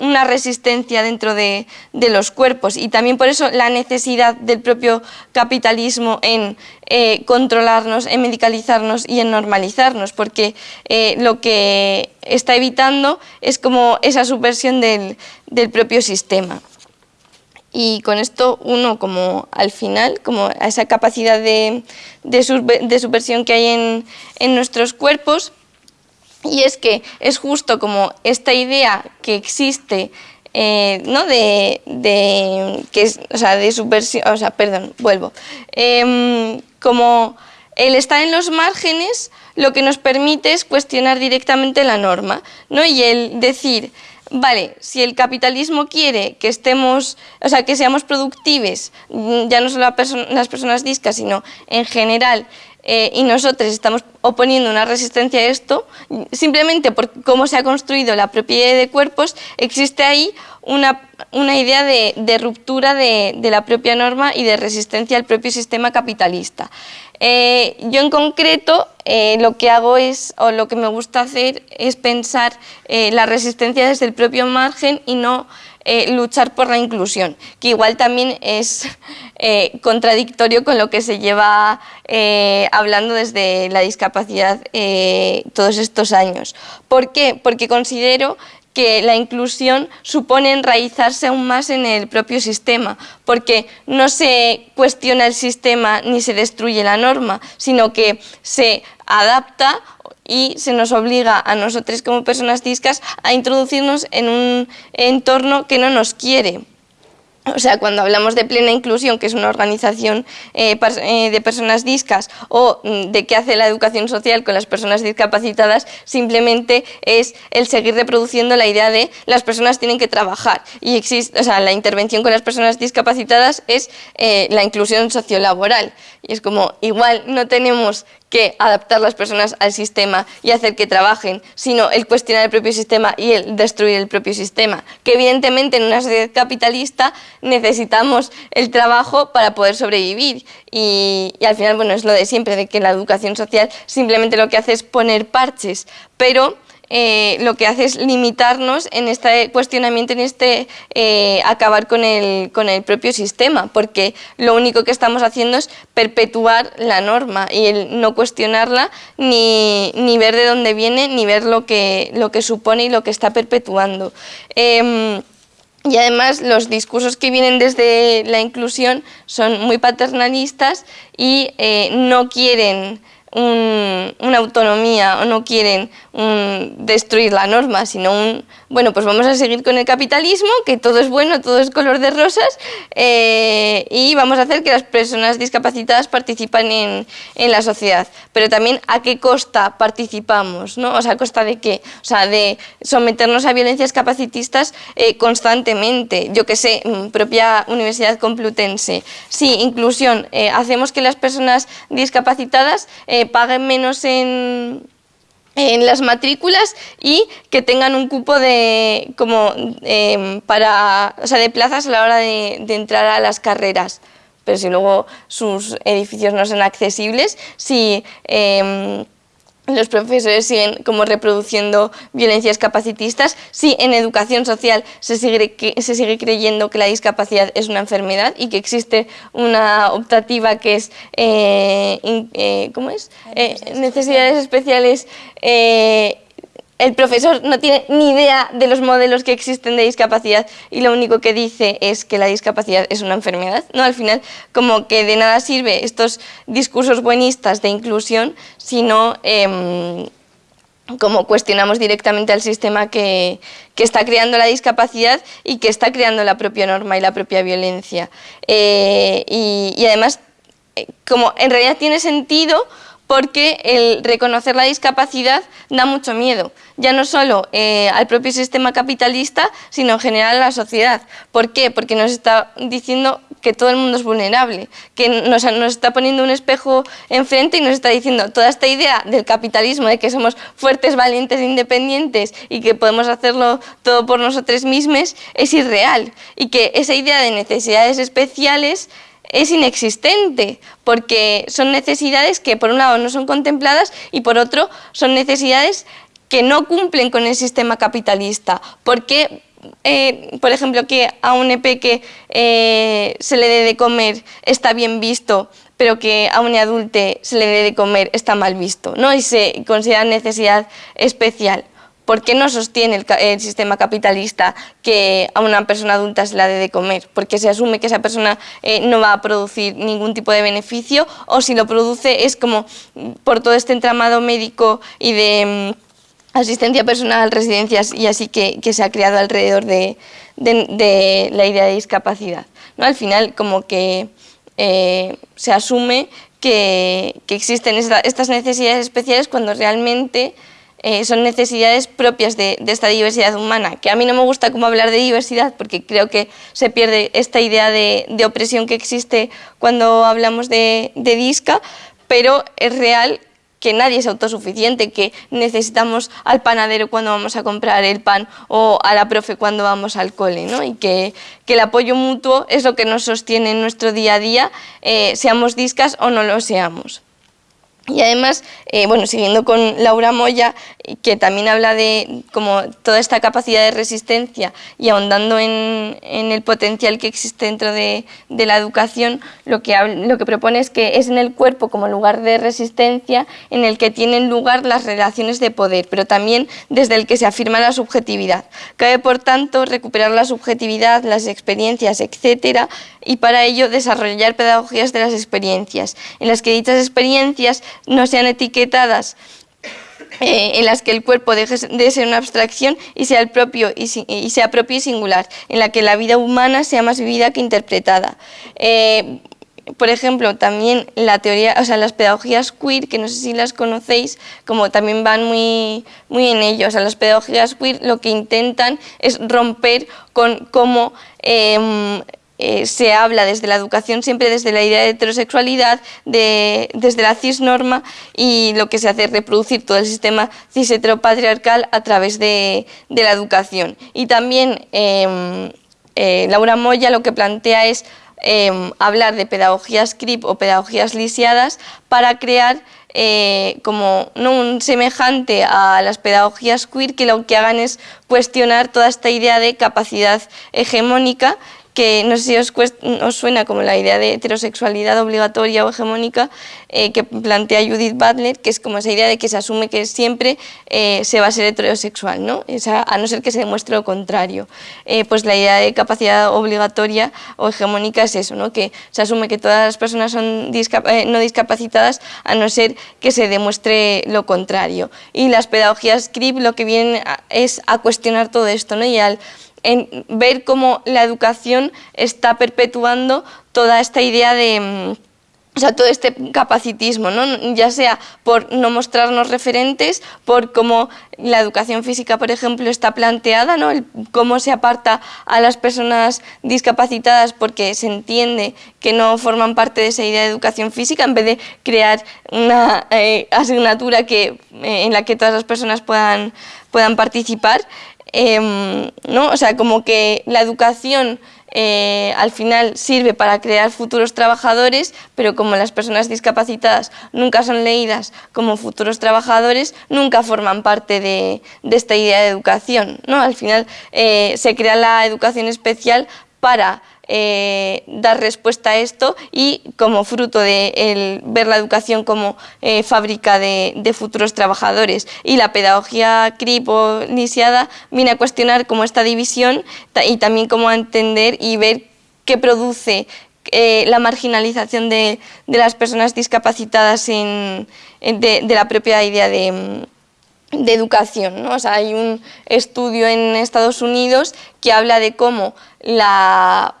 una resistencia dentro de, los cuerpos y también por eso la necesidad del propio capitalismo en eh, controlarnos, en medicalizarnos y en normalizarnos, porque lo que está evitando es como esa subversión del, propio sistema. Y con esto uno como al final, como a esa capacidad de, de, subversión que hay en, en, nuestros cuerpos, y es que es justo como esta idea que existe eh, ¿no? de, de, que o sea, de subversión, o sea, perdón, vuelvo, em, como el estar en los márgenes lo que nos permite es cuestionar directamente la norma, ¿no? Y el decir, vale, si el capitalismo quiere que estemos, o sea, que seamos productives, mm, ya no solo las personas discas, sino en general, eh, y nosotros estamos oponiendo una resistencia a esto, simplemente por cómo se ha construido la propiedad de cuerpos, existe ahí una, idea de, ruptura de, la propia norma y de resistencia al propio sistema capitalista. Eh, yo en concreto eh, lo que hago es, o lo que me gusta hacer es pensar la resistencia desde el propio margen y no eh, luchar por la inclusión, que igual también es eh, contradictorio con lo que se lleva eh, hablando desde la discapacidad todos estos años. ¿Por qué? Porque considero que la inclusión supone enraizarse aún más en el propio sistema, porque no se cuestiona el sistema ni se destruye la norma, sino que se adapta y se nos obliga a nosotros como personas discas a introducirnos en un entorno que no nos quiere. O sea, cuando hablamos de plena inclusión, que es una organización eh, eh, de personas discas, o mm, de qué hace la educación social con las personas discapacitadas, simplemente es el seguir reproduciendo la idea de las personas tienen que trabajar. Y existe, o sea, la intervención con las personas discapacitadas es eh, la inclusión sociolaboral. Y es como, igual no tenemos que adaptar las personas al sistema y hacer que trabajen, sino el cuestionar el propio sistema y el destruir el propio sistema. Que evidentemente en una sociedad capitalista necesitamos el trabajo para poder sobrevivir y, y, al final bueno es lo de siempre, de que la educación social simplemente lo que hace es poner parches, pero eh, lo que hace es limitarnos en este cuestionamiento, en este eh, acabar con el, con el propio sistema, porque lo único que estamos haciendo es perpetuar la norma y el no cuestionarla, ni, ver de dónde viene, ni ver lo que, lo que supone y lo que está perpetuando. Em, y además los discursos que vienen desde la inclusión son muy paternalistas y eh, no quieren una autonomía o no quieren destruir la norma, sino un, bueno, pues vamos a seguir con el capitalismo, que todo es bueno, todo es color de rosas, eh, y vamos a hacer que las personas discapacitadas participen en, en, la sociedad. Pero también a qué costa participamos, ¿no? O sea, ¿a costa de qué? O sea, de someternos a violencias capacitistas eh, constantemente. Yo que sé, mm, propia Universidad Complutense. Sí, inclusión. Eh, hacemos que las personas discapacitadas paguen menos en en las matrículas y que tengan un cupo de, como, em, para, o sea, de plazas a la hora de, entrar a las carreras. Pero si luego sus edificios no son accesibles, si em, los profesores siguen como reproduciendo violencias capacitistas, si en educación social se sigue, se sigue creyendo que la discapacidad es una enfermedad y que existe una optativa que es, eh, eh, ¿cómo es? Eh, necesidades especiales el profesor no tiene ni idea de los modelos que existen de discapacidad y lo único que dice es que la discapacidad es una enfermedad. ¿no? Al final, como que de nada sirve estos discursos buenistas de inclusión si no em, como cuestionamos directamente al sistema que, está creando la discapacidad y que está creando la propia norma y la propia violencia. Eh, y, además, eh, como en realidad tiene sentido porque el reconocer la discapacidad da mucho miedo, ya no solo eh, al propio sistema capitalista, sino en general a la sociedad. ¿Por qué? Porque nos está diciendo que todo el mundo es vulnerable, que nos, nos está poniendo un espejo enfrente y nos está diciendo toda esta idea del capitalismo, de que somos fuertes, valientes, independientes y que podemos hacerlo todo por nosotros mismos, es irreal. Y que esa idea de necesidades especiales es inexistente, porque son necesidades que por un lado no son contempladas y por otro son necesidades que no cumplen con el sistema capitalista. Porque, eh, por ejemplo, que a un EP que eh, se le dé de comer está bien visto, pero que a un adulte se le dé de comer está mal visto, ¿no? y se considera necesidad especial. ¿Por qué no sostiene el, sistema capitalista que a una persona adulta se la dé de comer? Porque se asume que esa persona eh, no va a producir ningún tipo de beneficio o si lo produce es como por todo este entramado médico y de mm, asistencia personal, residencias y así que, se ha creado alrededor de, la idea de discapacidad. ¿no? Al final como que eh, se asume que, existen estas necesidades especiales cuando realmente eh, son necesidades propias de, esta diversidad humana, que a mí no me gusta como hablar de diversidad porque creo que se pierde esta idea de, opresión que existe cuando hablamos de, disca, pero es real que nadie es autosuficiente, que necesitamos al panadero cuando vamos a comprar el pan o a la profe cuando vamos al cole, ¿no? y que, el apoyo mutuo es lo que nos sostiene en nuestro día a día, eh, seamos discas o no lo seamos. Y además, eh, bueno, siguiendo con Laura Moya, que también habla de como toda esta capacidad de resistencia y ahondando en, el potencial que existe dentro de, la educación, lo que, lo que propone es que es en el cuerpo como lugar de resistencia en el que tienen lugar las relaciones de poder, pero también desde el que se afirma la subjetividad. Cabe, por tanto, recuperar la subjetividad, las experiencias, etcétera, y para ello desarrollar pedagogías de las experiencias, en las que dichas experiencias no sean etiquetadas eh, en las que el cuerpo deje de ser una abstracción y sea, el propio y, sea propio y singular, en la que la vida humana sea más vivida que interpretada. Eh, por ejemplo, también la teoría, o sea, las pedagogías queer, que no sé si las conocéis, como también van muy, muy en ello. O sea, las pedagogías queer lo que intentan es romper con cómo em, eh, se habla desde la educación siempre desde la idea de heterosexualidad, desde la cisnorma y lo que se hace es reproducir todo el sistema cis heteropatriarcal a través de, la educación. Y también em, eh, Laura Moya lo que plantea es em, hablar de pedagogías CRIP o pedagogías lisiadas para crear eh, como no un semejante a las pedagogías queer que lo que hagan es cuestionar toda esta idea de capacidad hegemónica que no sé si os, suena como la idea de heterosexualidad obligatoria o hegemónica eh, que plantea Judith Butler, que es como esa idea de que se asume que siempre eh, se va a ser heterosexual, ¿no? a no ser que se demuestre lo contrario. Eh, pues la idea de capacidad obligatoria o hegemónica es eso, ¿no? que se asume que todas las personas son no discapacitadas a no ser que se demuestre lo contrario. Y las pedagogías CRIP lo que vienen es a cuestionar todo esto, ¿no? y al en ver cómo la educación está perpetuando toda esta idea de mm, o sea, todo este capacitismo, ¿no? ya sea por no mostrarnos referentes, por cómo la educación física, por ejemplo, está planteada, ¿no? cómo se aparta a las personas discapacitadas porque se entiende que no forman parte de esa idea de educación física, en vez de crear una eh, asignatura que, eh, en la que todas las personas puedan, puedan participar. Em, ¿no? O sea, como que la educación eh, al final sirve para crear futuros trabajadores, pero como las personas discapacitadas nunca son leídas como futuros trabajadores, nunca forman parte de, esta idea de educación. ¿no? Al final eh, se crea la educación especial para eh, dar respuesta a esto y como fruto de ver la educación como eh, fábrica de, futuros trabajadores. Y la pedagogía CRIP o lisiada viene a cuestionar como esta división y también cómo entender y ver qué produce eh, la marginalización de, las personas discapacitadas de, la propia idea de, educación. O sea, hay un estudio en Estados Unidos que habla de cómo la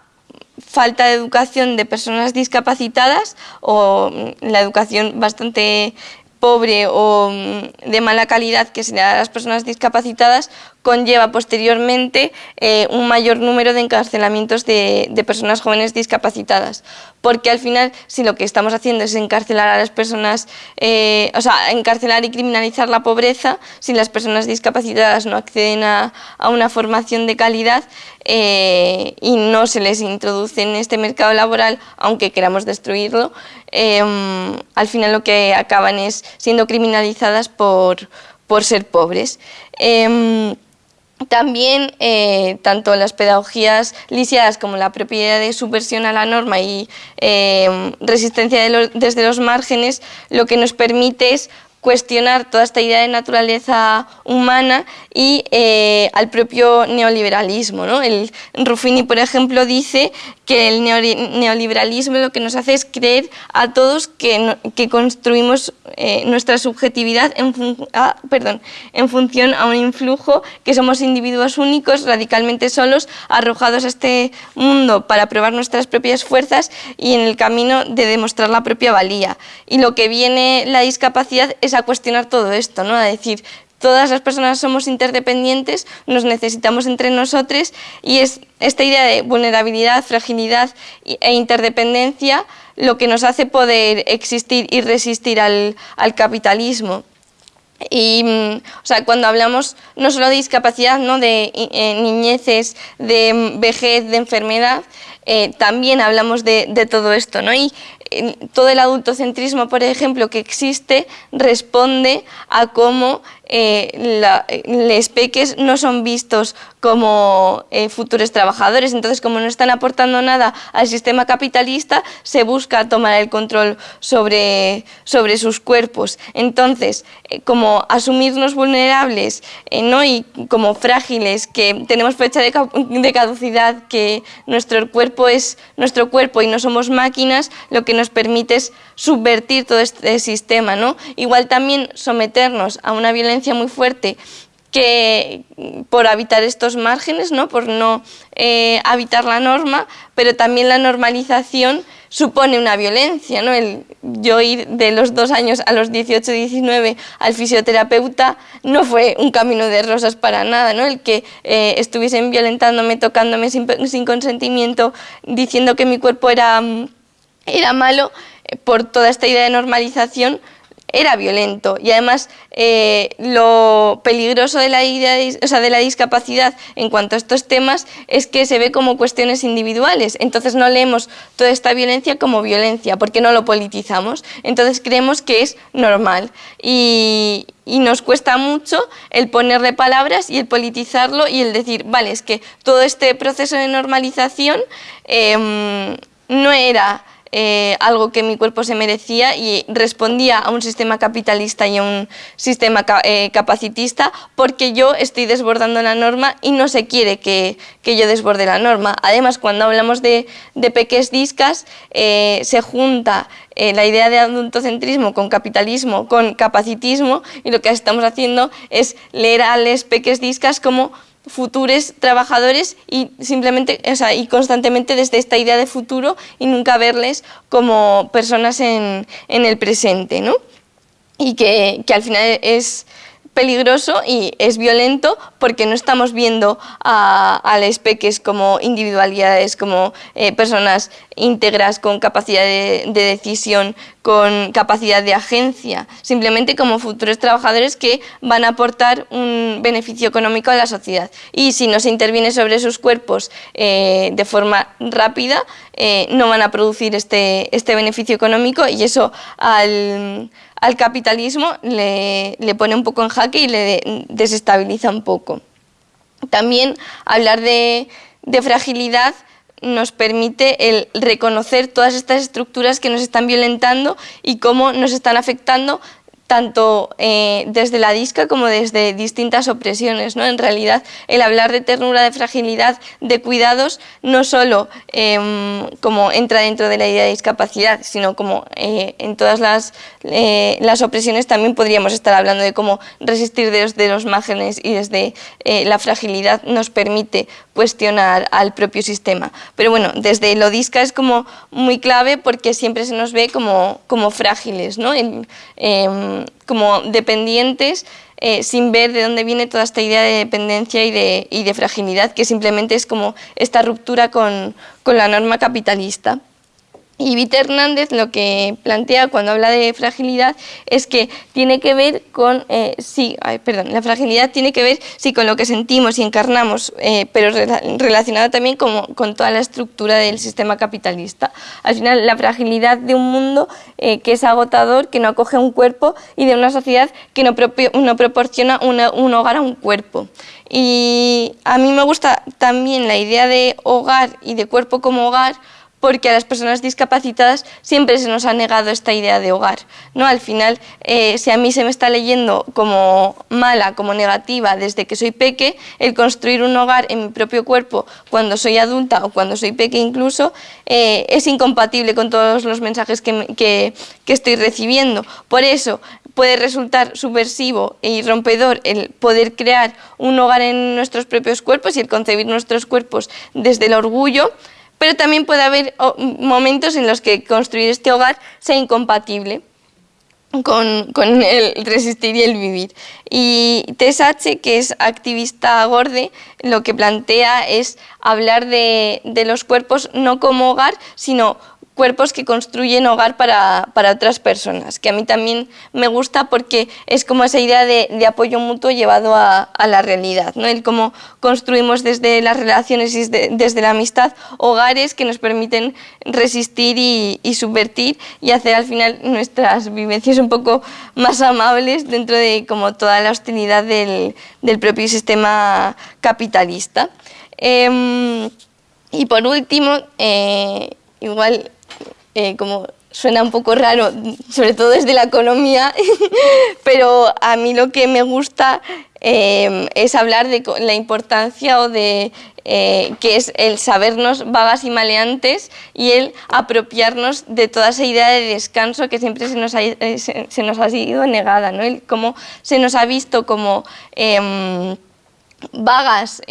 falta de educación de personas discapacitadas o mm, la educación bastante pobre o mm, de mala calidad que se le da a las personas discapacitadas conlleva posteriormente eh, un mayor número de encarcelamientos de, personas jóvenes discapacitadas. Porque al final, si lo que estamos haciendo es encarcelar a las personas, eh, o sea, encarcelar y criminalizar la pobreza, si las personas discapacitadas no acceden a, una formación de calidad eh, y no se les introduce en este mercado laboral, aunque queramos destruirlo, al final lo que acaban es siendo criminalizadas por, por ser pobres. Em, también, eh, tanto las pedagogías lisiadas como la propiedad de subversión a la norma y eh, resistencia desde los márgenes, lo que nos permite es cuestionar toda esta idea de naturaleza humana y eh, al propio neoliberalismo. ¿no? El Ruffini, por ejemplo, dice que el neoliberalismo lo que nos hace es creer a todos que, que construimos eh, nuestra subjetividad en, ah, perdón, en función a un influjo, que somos individuos únicos, radicalmente solos, arrojados a este mundo para probar nuestras propias fuerzas y en el camino de demostrar la propia valía. Y lo que viene la discapacidad es a cuestionar todo esto, ¿no? a decir, todas las personas somos interdependientes, nos necesitamos entre nosotros y es esta idea de vulnerabilidad, fragilidad e interdependencia lo que nos hace poder existir y resistir al, capitalismo. Y mm, o sea, cuando hablamos no solo de discapacidad, ¿no? de eh, niñeces, de mm, vejez, de enfermedad, eh, también hablamos de, todo esto. ¿no? Y todo el adultocentrismo, por ejemplo, que existe, responde a cómo eh, los peques no son vistos como eh, futuros trabajadores. Entonces, como no están aportando nada al sistema capitalista, se busca tomar el control sobre, sobre sus cuerpos. Entonces, eh, como asumirnos vulnerables ¿no? y como frágiles, que tenemos fecha de, de caducidad, que nuestro cuerpo es nuestro cuerpo y no somos máquinas, lo que nos permite es subvertir todo este sistema. ¿no? Igual también someternos a una violencia muy fuerte que por habitar estos márgenes, ¿no? por no eh, habitar la norma, pero también la normalización supone una violencia. ¿no? El, yo ir de los dos años a los 18, 19 al fisioterapeuta no fue un camino de rosas para nada. ¿no? El que eh, estuviesen violentándome, tocándome sin, sin, consentimiento, diciendo que mi cuerpo era, era malo, eh, por toda esta idea de normalización, era violento. Y además eh, lo peligroso de la, de la discapacidad en cuanto a estos temas es que se ve como cuestiones individuales, entonces no leemos toda esta violencia como violencia porque no lo politizamos, entonces creemos que es normal. Y, nos cuesta mucho el ponerle palabras y el politizarlo y el decir, vale, es que todo este proceso de normalización em, no era eh, algo que mi cuerpo se merecía y respondía a un sistema capitalista y a un sistema eh, capacitista porque yo estoy desbordando la norma y no se quiere que, yo desborde la norma. Además, cuando hablamos de, de peques discas, eh, se junta la idea de adultocentrismo con capitalismo, con capacitismo y lo que estamos haciendo es leer a les peques discas como futuros trabajadores y simplemente, o sea, y constantemente desde esta idea de futuro y nunca verles como personas en, en el presente, ¿no? Y que, que al final es peligroso y es violento porque no estamos viendo a, a las peques como individualidades, como eh, personas íntegras con capacidad de, decisión, con capacidad de agencia, simplemente como futuros trabajadores que van a aportar un beneficio económico a la sociedad. Y si no se interviene sobre sus cuerpos eh, de forma rápida, eh, no van a producir este, este beneficio económico y eso al al capitalismo le, pone un poco en jaque y le desestabiliza un poco. También hablar de, de fragilidad nos permite el reconocer todas estas estructuras que nos están violentando y cómo nos están afectando tanto eh, desde la disca como desde distintas opresiones. ¿no? En realidad, el hablar de ternura, de fragilidad, de cuidados, no solo em, como entra dentro de la idea de discapacidad, sino como eh, en todas las, eh, las, opresiones también podríamos estar hablando de cómo resistir desde los márgenes y desde la fragilidad nos permite cuestionar al propio sistema. Pero bueno, desde lo disca es como muy clave porque siempre se nos ve como, como frágiles, ¿no? Em, como dependientes eh, sin ver de dónde viene toda esta idea de dependencia y de, y de fragilidad, que simplemente es como esta ruptura con, con la norma capitalista. Y Vita Hernández lo que plantea cuando habla de fragilidad es que tiene que ver con, eh, sí, perdón, la fragilidad tiene que ver sí con lo que sentimos y encarnamos, eh, pero relacionada también con, con, toda la estructura del sistema capitalista. Al final, la fragilidad de un mundo eh, que es agotador, que no acoge un cuerpo y de una sociedad que no, no proporciona un hogar a un cuerpo. Y a mí me gusta también la idea de hogar y de cuerpo como hogar porque a las personas discapacitadas siempre se nos ha negado esta idea de hogar. ¿no? Al final, eh, si a mí se me está leyendo como mala, como negativa desde que soy peque, el construir un hogar en mi propio cuerpo cuando soy adulta o cuando soy peque incluso, eh, es incompatible con todos los mensajes que, estoy recibiendo. Por eso, puede resultar subversivo y rompedor el poder crear un hogar en nuestros propios cuerpos y el concebir nuestros cuerpos desde el orgullo, pero también puede haber momentos en los que construir este hogar sea incompatible con, el resistir y el vivir. Y Tess H., que es activista gorde, lo que plantea es hablar de, de los cuerpos no como hogar, sino cuerpos que construyen hogar para, otras personas, que a mí también me gusta porque es como esa idea de, apoyo mutuo llevado a, la realidad, ¿no? el cómo construimos desde las relaciones y desde, la amistad hogares que nos permiten resistir y, subvertir y hacer al final nuestras vivencias un poco más amables dentro de como toda la hostilidad del, propio sistema capitalista. Em, y por último, eh, igual eh, como suena un poco raro, sobre todo desde la economía, pero a mí lo que me gusta eh, es hablar de la importancia o de eh, que es el sabernos vagas y maleantes y el apropiarnos de toda esa idea de descanso que siempre se nos ha, se, nos ha sido negada, ¿no? el cómo se nos ha visto como em, vagas,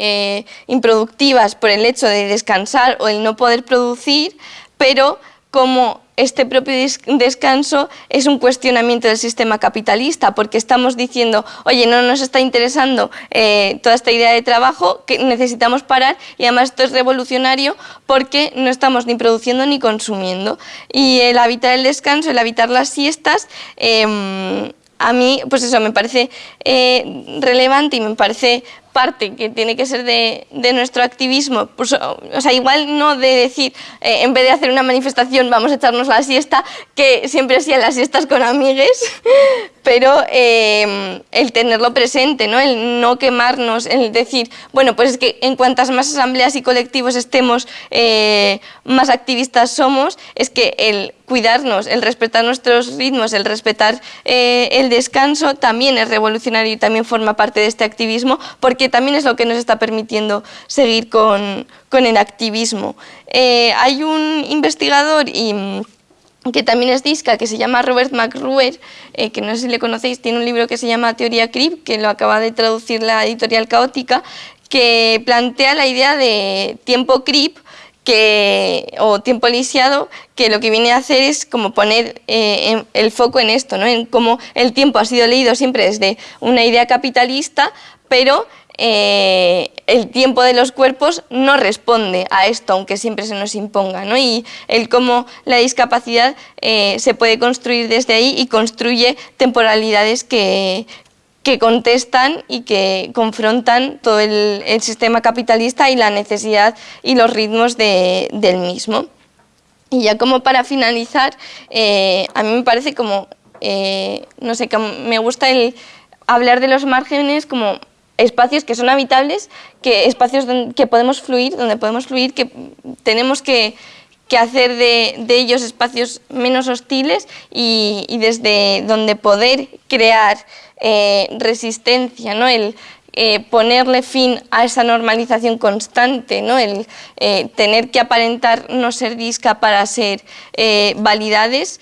improductivas por el hecho de descansar o el no poder producir, pero como este propio descanso es un cuestionamiento del sistema capitalista, porque estamos diciendo, oye, no nos está interesando eh, toda esta idea de trabajo, que necesitamos parar, y además esto es revolucionario porque no estamos ni produciendo ni consumiendo. Y el habitar el descanso, el habitar las siestas, em, a mí, pues eso, me parece eh, relevante y me parece parte que tiene que ser de, nuestro activismo, pues, o sea, igual no de decir, eh, en vez de hacer una manifestación vamos a echarnos la siesta, que siempre hacían las siestas con amigues, pero eh, el tenerlo presente, ¿no? el no quemarnos, el decir, bueno, pues es que en cuantas más asambleas y colectivos estemos, eh, más activistas somos, es que el cuidarnos, el respetar nuestros ritmos, el respetar el descanso también es revolucionario y también forma parte de este activismo, porque también es lo que nos está permitiendo seguir con, el activismo. Eh, hay un investigador mm, que también es disca, que se llama Robert McRuer, eh, que no sé si le conocéis, tiene un libro que se llama Teoría CRIP, que lo acaba de traducir la editorial Caótica, que plantea la idea de tiempo CRIP que, o tiempo lisiado, que lo que viene a hacer es como poner eh, el foco en esto, ¿no? en cómo el tiempo ha sido leído siempre desde una idea capitalista, pero eh, el tiempo de los cuerpos no responde a esto, aunque siempre se nos imponga, ¿no? y el cómo la discapacidad eh, se puede construir desde ahí y construye temporalidades que, que contestan y que confrontan todo el, sistema capitalista y la necesidad y los ritmos del mismo. Y ya como para finalizar, eh, a mí me parece como, no sé, que me gusta el hablar de los márgenes como espacios que son habitables, que espacios que podemos fluir, donde podemos fluir, que tenemos que, hacer de, ellos espacios menos hostiles y, desde donde poder crear eh, resistencia, ¿no? el eh, ponerle fin a esa normalización constante, ¿no? el eh, tener que aparentar no ser disca para ser validades,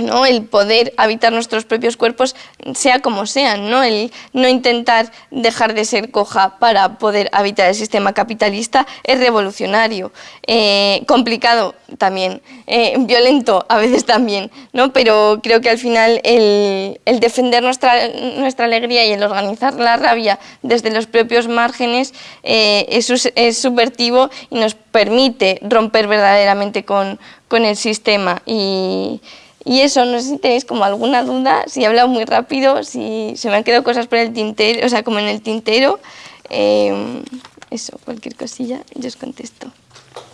¿no? el poder habitar nuestros propios cuerpos, sea como sean, ¿no? el no intentar dejar de ser coja para poder habitar el sistema capitalista es revolucionario, eh, complicado también, eh, violento a veces también, ¿no? pero creo que al final el, defender nuestra, nuestra alegría y el organizar la rabia desde los propios márgenes eh, es, es subvertivo y nos permite romper verdaderamente con, con el sistema y y eso, no sé si tenéis como alguna duda, si he hablado muy rápido, si se me han quedado cosas por el tintero, o sea, como en el tintero. Em, eso, cualquier cosilla, yo os contesto.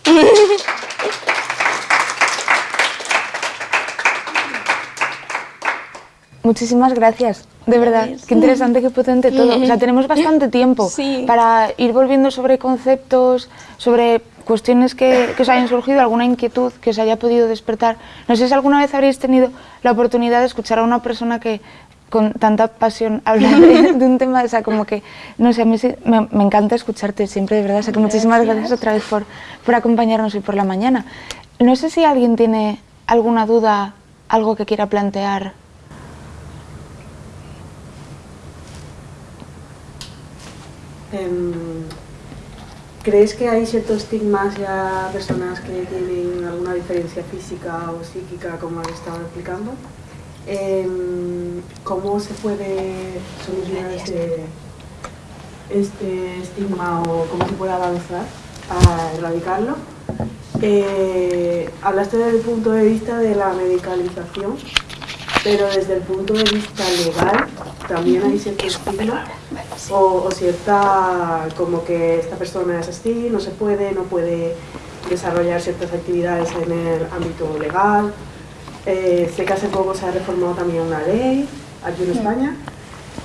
Muchísimas gracias, de verdad. Qué interesante, qué potente todo. O sea, tenemos bastante tiempo para ir volviendo sobre conceptos, sobre cuestiones que, os hayan surgido, alguna inquietud que os haya podido despertar. No sé si alguna vez habréis tenido la oportunidad de escuchar a una persona que con tanta pasión habla de, un tema, o sea, como que, no sé, a mí me, encanta escucharte siempre, de verdad, o sea, que muchísimas gracias otra vez por, por acompañarnos hoy por la mañana. No sé si alguien tiene alguna duda, algo que quiera plantear. ¿Crees que hay cierto estigma hacia personas que tienen alguna diferencia física o psíquica, como has estado explicando? Em, ¿Cómo se puede solucionar este, este, estigma o cómo se puede avanzar a erradicarlo? Eh, hablaste desde el punto de vista de la medicalización, pero desde el punto de vista legal también hay cierto estigma o, cierta, como que esta persona es así, no se puede, no puede desarrollar ciertas actividades en el ámbito legal. Eh, sé que hace poco se ha reformado también una ley aquí en España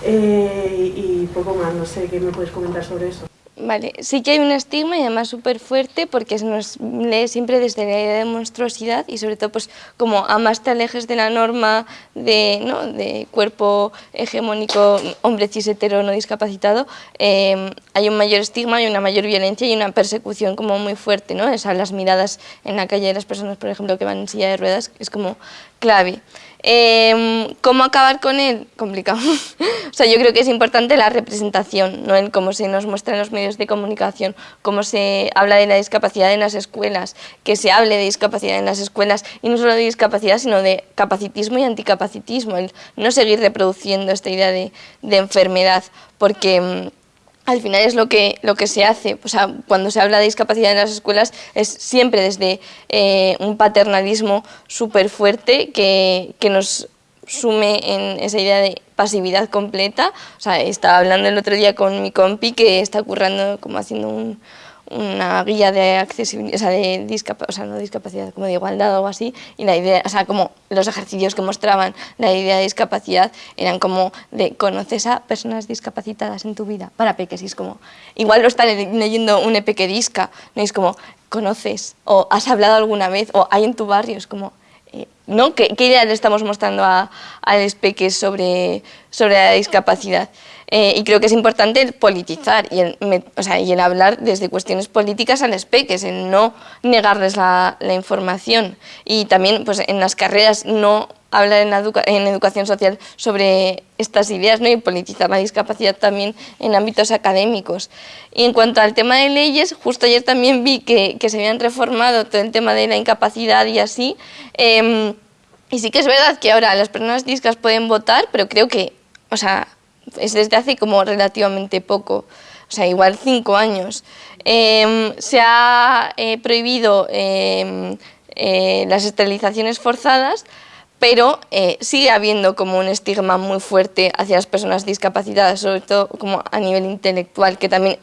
eh, y poco más, no sé, ¿qué me puedes comentar sobre eso? Vale, sí que hay un estigma y además súper fuerte porque se nos lee siempre desde la idea de monstruosidad y sobre todo pues como a más te alejes de la norma de, ¿no? de cuerpo hegemónico, hombre cis hetero no discapacitado, em, hay un mayor estigma y una mayor violencia y una persecución como muy fuerte, ¿no? Esas las miradas en la calle de las personas, por ejemplo, que van en silla de ruedas es como clave. Em, ¿Cómo acabar con él? Complicado. o sea, yo creo que es importante la representación, ¿no? el cómo se nos muestra en los medios de comunicación, cómo se habla de la discapacidad en las escuelas, que se hable de discapacidad en las escuelas, y no solo de discapacidad, sino de capacitismo y anticapacitismo, el no seguir reproduciendo esta idea de, de enfermedad, porque mm, al final es lo que, lo que se hace. O sea, cuando se habla de discapacidad en las escuelas es siempre desde eh, un paternalismo súper fuerte que, que nos sume en esa idea de pasividad completa. O sea, estaba hablando el otro día con mi compi que está currando como haciendo un, una guía de accesibilidad, o sea, de o sea, no discapacidad, como de igualdad o algo así, y la idea, o sea, como los ejercicios que mostraban la idea de discapacidad eran como de conoces a personas discapacitadas en tu vida, para peques, y es como, igual lo está leyendo un epeque disca, no es como, conoces, o has hablado alguna vez, o hay en tu barrio, es como, eh, ¿no? ¿Qué, ¿Qué, idea le estamos mostrando a, a los peques sobre, sobre la discapacidad? Eh, y creo que es importante el politizar y el, o sea, y el hablar desde cuestiones políticas a los peques, en no negarles la, la, información. Y también pues, en las carreras no hablar en, educa educación social sobre estas ideas ¿no? y politizar la discapacidad también en ámbitos académicos. Y en cuanto al tema de leyes, justo ayer también vi que, que se habían reformado todo el tema de la incapacidad y así. Eh, y sí que es verdad que ahora las personas discas pueden votar, pero creo que, o sea, es desde hace como relativamente poco, o sea, igual cinco años. Eh, se ha eh, prohibido eh, las esterilizaciones forzadas, pero eh, sigue habiendo como un estigma muy fuerte hacia las personas discapacitadas, sobre todo como a nivel intelectual, que también,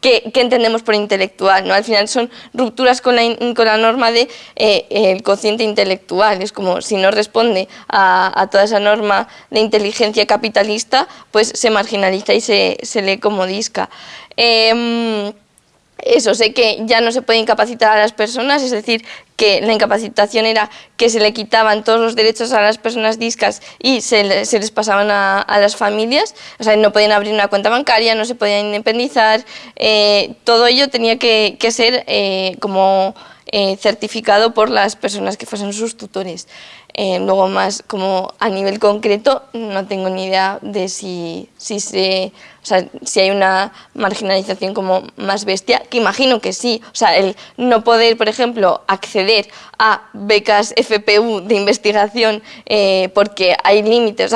¿qué, entendemos por intelectual? ¿no? Al final son rupturas con la, con la norma de eh, el cociente intelectual, es como si no responde a, a, toda esa norma de inteligencia capitalista, pues se marginaliza y se, se lee como disca. Eso, sé que ya no se puede incapacitar a las personas, es decir, que la incapacitación era que se le quitaban todos los derechos a las personas discas y se, se les pasaban a, a, las familias, o sea, no podían abrir una cuenta bancaria, no se podían independizar, eh, todo ello tenía que, que ser eh, como eh, certificado por las personas que fuesen sus tutores. Eh, luego más como a nivel concreto no tengo ni idea de si, si, se, o sea, si hay una marginalización como más bestia, que imagino que sí. O sea, el no poder, por ejemplo, acceder a becas FPU de investigación eh, porque hay límites.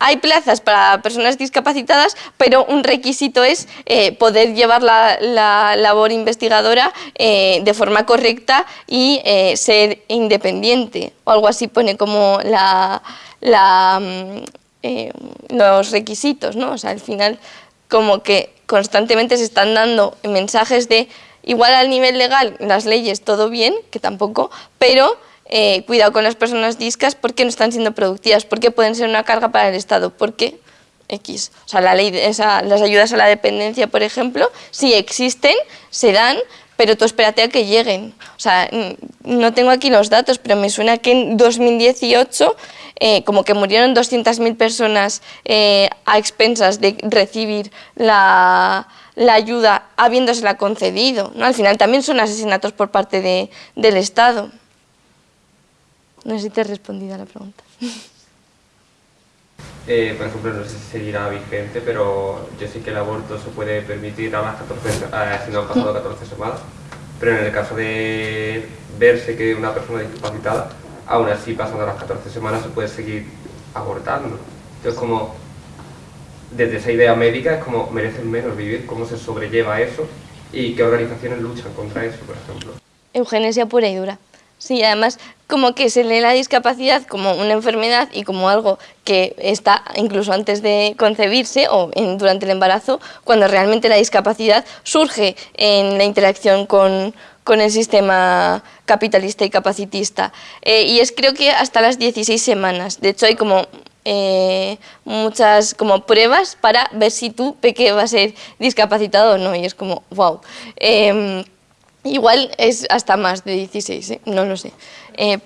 Hay plazas para personas discapacitadas, pero un requisito es eh, poder llevar la, la labor investigadora eh, de forma correcta y eh, ser independiente, o algo así pone como la, mm, los requisitos, ¿no? O sea, al final como que constantemente se están dando mensajes de igual al nivel legal, las leyes todo bien, que tampoco, pero eh, cuidado con las personas discas porque no están siendo productivas, porque pueden ser una carga para el Estado, porque X. O sea, la ley de las ayudas a la dependencia, por ejemplo, sí existen, se dan, pero tú espérate a que lleguen. O sea, no tengo aquí los datos, pero me suena que en 2018 eh, como que murieron 200.000 personas eh, a expensas de recibir la, ayuda habiéndosela concedido. ¿no? Al final también son asesinatos por parte de, del Estado. No sé si te he respondido a la pregunta. Eh, por ejemplo, no sé si seguirá vigente, pero yo sé que el aborto se puede permitir a las 14, eh, si no han pasado 14 semanas, pero en el caso de verse que una persona discapacitada, aún así pasando las 14 semanas se puede seguir abortando. Entonces, como desde esa idea médica es como merecen menos vivir, cómo se sobrelleva eso y qué organizaciones luchan contra eso, por ejemplo. Eugenesia pura y dura. Sí, además como que se lee la discapacidad como una enfermedad y como algo que está incluso antes de concebirse o en, durante el embarazo, cuando realmente la discapacidad surge en la interacción con, con el sistema capitalista y capacitista. Eh, y es creo que hasta las 16 semanas. De hecho hay como eh, muchas como pruebas para ver si tu peque va a ser discapacitado o no. Y es como, wow. Igual es hasta más de 16, ¿eh? no lo sé. Eh,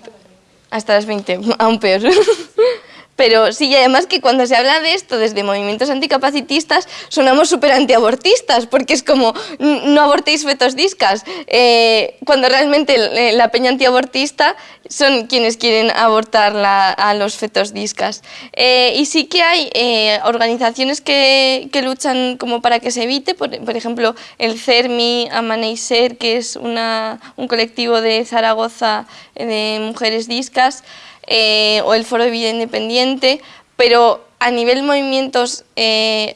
hasta las 20, aún peor. Pero sí, y además que cuando se habla de esto desde movimientos anticapacitistas, sonamos súper antiabortistas, porque es como, no abortéis fetos discas, eh, cuando realmente la peña antiabortista son quienes quieren abortar a los fetos discas. Eh, y sí que hay eh, organizaciones que, que, luchan como para que se evite, por, por ejemplo, el CERMI Amaneiser, que es una, un colectivo de Zaragoza de mujeres discas, eh, o el Foro de Vida Independiente, pero a nivel movimientos eh,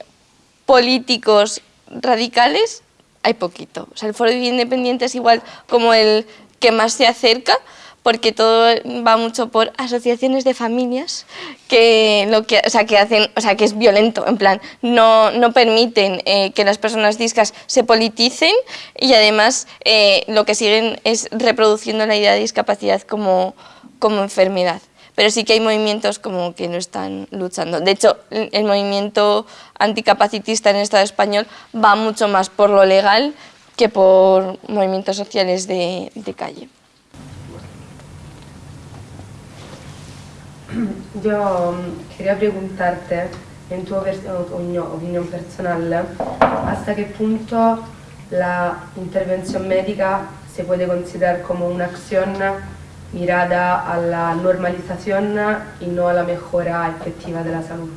políticos radicales hay poquito. O sea, el Foro de Vida Independiente es igual como el que más se acerca, porque todo va mucho por asociaciones de familias que lo que, o sea, que hacen, o sea, que es violento, en plan, no, no permiten eh, que las personas discas se politicen y además lo que siguen es reproduciendo la idea de discapacidad como, como enfermedad. Pero sí que hay movimientos como que no están luchando. De hecho, el movimiento anticapacitista en el Estado español va mucho más por lo legal que por movimientos sociales de, de calle. Yo mm, quería preguntarte, en tu opinión personal, hasta qué punto la intervención médica se puede considerar como una acción mirada a la normalización y no a la mejora efectiva de la salud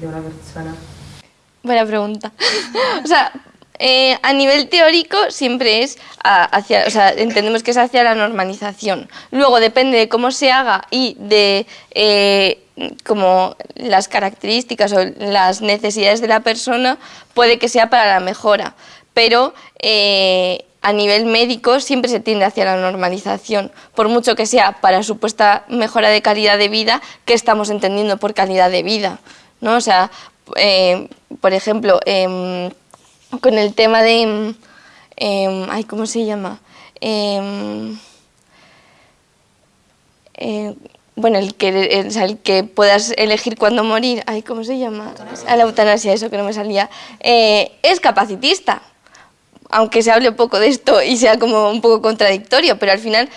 de una persona? Buena pregunta. o sea, eh, a nivel teórico siempre es hacia, o sea, entendemos que es hacia la normalización. Luego depende de cómo se haga y de eh, como las características o las necesidades de la persona, puede que sea para la mejora. Pero eh, a nivel médico siempre se tiende hacia la normalización, por mucho que sea para supuesta mejora de calidad de vida, que estamos entendiendo por calidad de vida. ¿no? O sea, eh, por ejemplo, em, con el tema de... Em, ay, ¿Cómo se llama? Eh, bueno, el que, el, que puedas elegir cuándo morir, ay, ¿cómo se llama? A la eutanasia, eso que no me salía, eh, es capacitista aunque se hable poco de esto y sea como un poco contradictorio, pero al final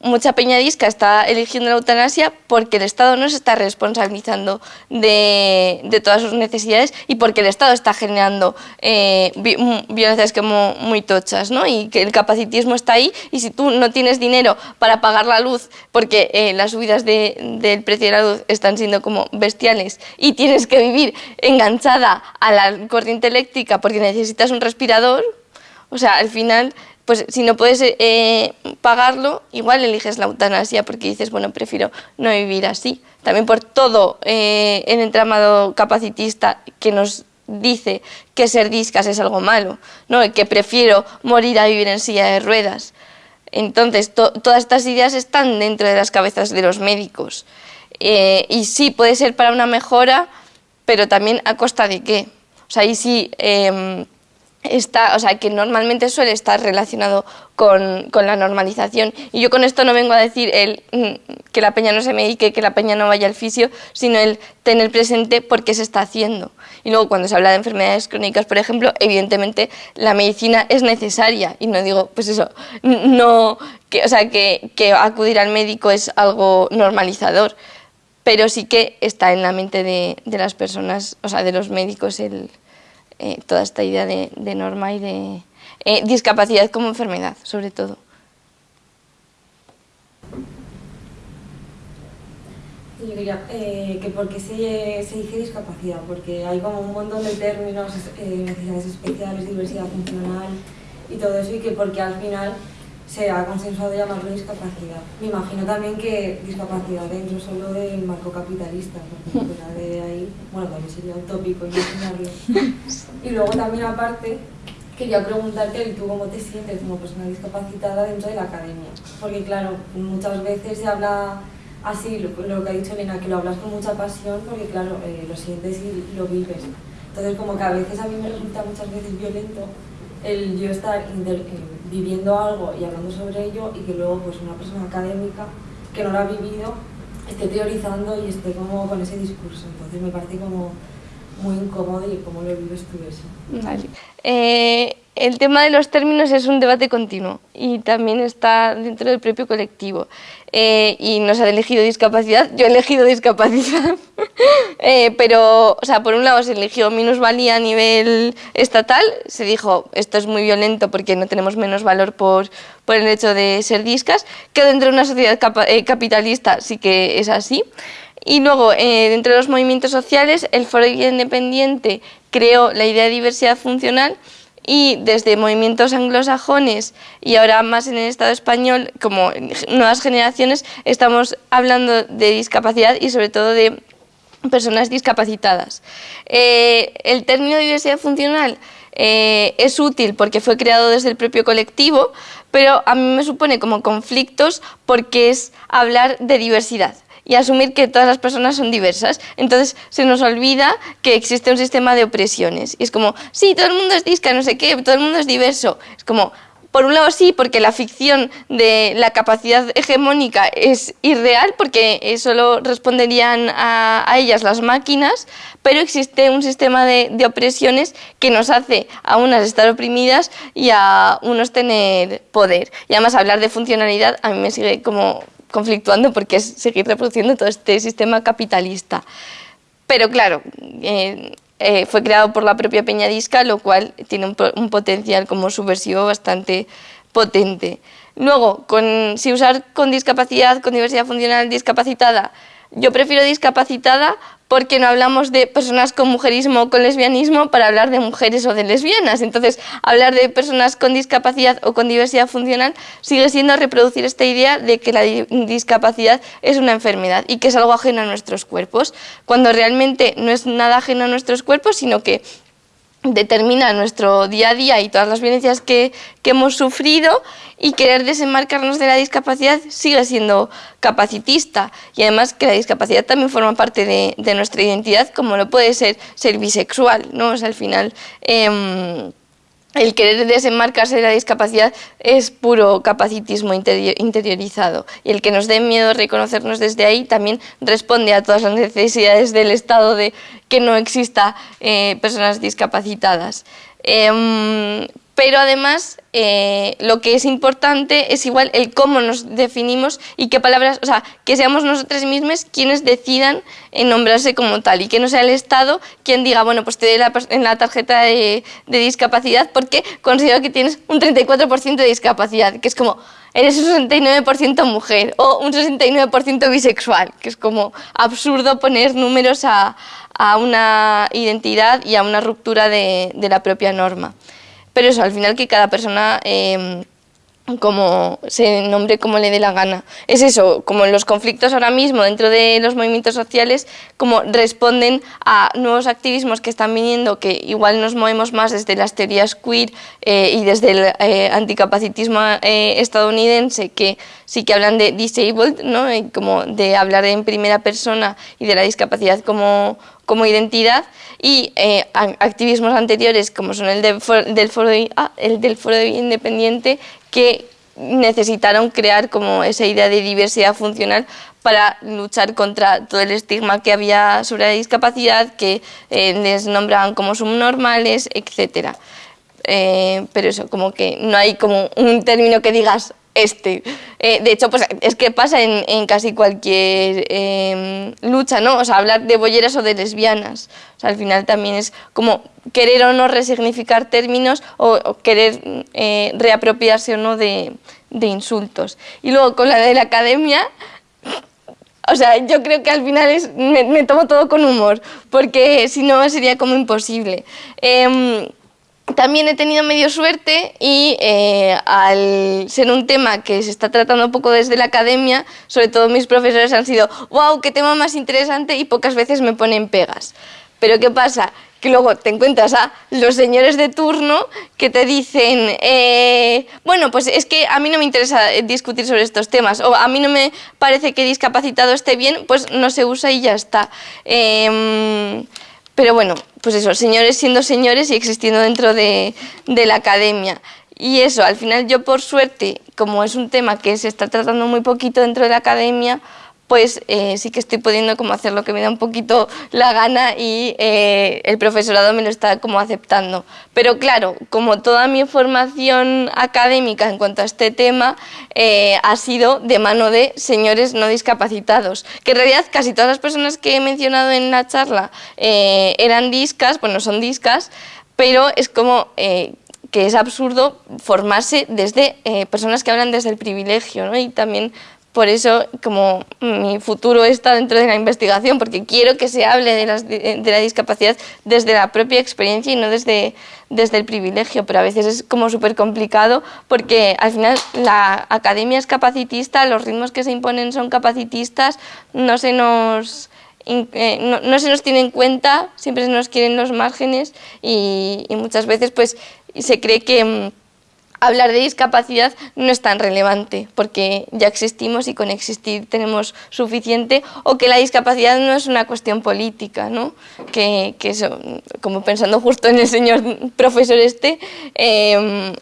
mucha peña disca está eligiendo la eutanasia porque el Estado no se está responsabilizando de, todas sus necesidades y porque el Estado está generando eh, mm, violencias como muy tochas, ¿no? Y que el capacitismo está ahí y si tú no tienes dinero para pagar la luz porque eh, las subidas del precio de la luz están siendo como bestiales y tienes que vivir enganchada a la corriente eléctrica porque necesitas un respirador, o sea, al final, pues si no puedes eh, pagarlo, igual eliges la eutanasia porque dices, bueno, prefiero no vivir así. También por todo eh, el entramado capacitista que nos dice que ser discas es algo malo, ¿no? que prefiero morir a vivir en silla de ruedas. Entonces, todas estas ideas están dentro de las cabezas de los médicos. Eh, y sí, puede ser para una mejora, pero también a costa de qué. O sea, ahí sí... Em, está, o sea, que normalmente suele estar relacionado con, con, la normalización. Y yo con esto no vengo a decir el, mm, que la peña no se medique, que la peña no vaya al fisio, sino el tener presente por qué se está haciendo. Y luego cuando se habla de enfermedades crónicas, por ejemplo, evidentemente la medicina es necesaria. Y no digo, pues eso, no, que, o sea, que, que acudir al médico es algo normalizador, pero sí que está en la mente de, de las personas, o sea, de los médicos el eh, toda esta idea de, norma y de eh, discapacidad como enfermedad, sobre todo. Yo eh, que por qué se, dice discapacidad, porque hay como un montón de términos, necesidades especiales, diversidad funcional y todo eso, y que porque al final se ha consensuado llamarlo discapacidad. Me imagino también que discapacidad dentro solo del marco capitalista, porque fuera de ahí, bueno, también sería utópico imaginarlo. Y luego también aparte, quería preguntarte, ¿tú cómo te sientes como persona discapacitada dentro de la academia? Porque claro, muchas veces se habla así, lo, que ha dicho Elena, que lo hablas con mucha pasión, porque claro, eh, lo sientes y lo vives. Entonces como que a veces a mí me resulta muchas veces violento el yo estar viviendo algo y hablando sobre ello y que luego pues una persona académica que no lo ha vivido esté teorizando y esté como con ese discurso. Entonces me parece como muy incómodo y cómo lo vives tú eso. Vale. Eh, el tema de los términos es un debate continuo y también está dentro del propio colectivo. Eh, y nos ha elegido discapacidad, yo he elegido discapacidad, eh, pero, o sea, por un lado se eligió minusvalía a nivel estatal, se dijo esto es muy violento porque no tenemos menos valor por, por el hecho de ser discas, que dentro de una sociedad eh, capitalista sí que es así. Y luego, dentro de los movimientos sociales, el Foro Independiente creó la idea de diversidad funcional y desde movimientos anglosajones y ahora más en el Estado español, como nuevas generaciones, estamos hablando de discapacidad y sobre todo de personas discapacitadas. Eh, el término diversidad funcional eh, es útil porque fue creado desde el propio colectivo, pero a mí me supone como conflictos porque es hablar de diversidad y asumir que todas las personas son diversas. Entonces se nos olvida que existe un sistema de opresiones. Y es como, sí, todo el mundo es disca, no sé qué, todo el mundo es diverso. Es como, por un lado sí, porque la ficción de la capacidad hegemónica es irreal, porque solo responderían a, ellas las máquinas, pero existe un sistema de, opresiones que nos hace a unas estar oprimidas y a unos tener poder. Y además hablar de funcionalidad a mí me sigue como conflictuando porque es seguir reproduciendo todo este sistema capitalista. Pero claro, eh, eh, fue creado por la propia Peñadisca, lo cual tiene un, potencial como subversivo bastante potente. Luego, si usar con discapacidad, con diversidad funcional discapacitada, yo prefiero discapacitada porque no hablamos de personas con mujerismo o con lesbianismo para hablar de mujeres o de lesbianas. Entonces, hablar de personas con discapacidad o con diversidad funcional sigue siendo reproducir esta idea de que la discapacidad es una enfermedad y que es algo ajeno a nuestros cuerpos, cuando realmente no es nada ajeno a nuestros cuerpos, sino que determina nuestro día a día y todas las violencias que, que, hemos sufrido y querer desenmarcarnos de la discapacidad sigue siendo capacitista y además que la discapacidad también forma parte de, de nuestra identidad como lo puede ser ser bisexual, ¿no? O sea, al final... Eh, el querer desenmarcarse de la discapacidad es puro capacitismo interiorizado y el que nos dé miedo reconocernos desde ahí también responde a todas las necesidades del Estado de que no exista eh, personas discapacitadas. Em, pero además eh, lo que es importante es igual el cómo nos definimos y qué palabras, o sea, que seamos nosotros mismos quienes decidan nombrarse como tal y que no sea el Estado quien diga, bueno, pues te doy la, en la tarjeta de, discapacidad porque considero que tienes un 34% de discapacidad, que es como, eres un 69% mujer o un 69% bisexual, que es como absurdo poner números a, una identidad y a una ruptura de la propia norma. Pero eso, al final que cada persona em, como se nombre como le dé la gana. Es eso, como los conflictos ahora mismo dentro de los movimientos sociales, como responden a nuevos activismos que están viniendo, que igual nos movemos más desde las teorías queer eh, y desde el eh, anticapacitismo eh, estadounidense, que sí que hablan de disabled, ¿no? como de hablar en primera persona y de la discapacidad como como identidad y eh, activismos anteriores como son el, del foro, ah, el del foro independiente que necesitaron crear como esa idea de diversidad funcional para luchar contra todo el estigma que había sobre la discapacidad, que eh, les nombraban como subnormales, etc. Eh, pero eso, como que no hay como un término que digas este. Eh, de hecho, pues es que pasa en, casi cualquier em, lucha, ¿no? O sea, hablar de bolleras o de lesbianas. O sea, al final también es como querer o no resignificar términos o, querer eh, reapropiarse o no de, insultos. Y luego con la de la academia, o sea, yo creo que al final es, me, tomo todo con humor, porque si no sería como imposible. Em, también he tenido medio suerte y eh, al ser un tema que se está tratando un poco desde la academia, sobre todo mis profesores han sido, wow, qué tema más interesante y pocas veces me ponen pegas. Pero ¿qué pasa? Que luego te encuentras a los señores de turno que te dicen, eh, bueno, pues es que a mí no me interesa discutir sobre estos temas, o a mí no me parece que discapacitado esté bien, pues no se usa y ya está. Em, pero bueno, pues eso, señores siendo señores y existiendo dentro de, la academia. Y eso, al final yo por suerte, como es un tema que se está tratando muy poquito dentro de la academia, pues eh, sí que estoy pudiendo como hacer lo que me da un poquito la gana y eh, el profesorado me lo está como aceptando. Pero claro, como toda mi formación académica en cuanto a este tema eh, ha sido de mano de señores no discapacitados, que en realidad casi todas las personas que he mencionado en la charla eran discas, bueno, son discas, pero es como que es absurdo formarse desde personas que hablan desde el privilegio, ¿no? y también por eso, como mi futuro está dentro de la investigación, porque quiero que se hable de, la discapacidad desde la propia experiencia y no desde, desde el privilegio, pero a veces es como súper complicado porque al final la academia es capacitista, los ritmos que se imponen son capacitistas, no se nos... Eh, no, se nos tiene en cuenta, siempre se nos quieren los márgenes y, y muchas veces pues se cree que mm, hablar de discapacidad no es tan relevante porque ya existimos y con existir tenemos suficiente o que la discapacidad no es una cuestión política, ¿no? que, que eso, como pensando justo en el señor profesor este, eh,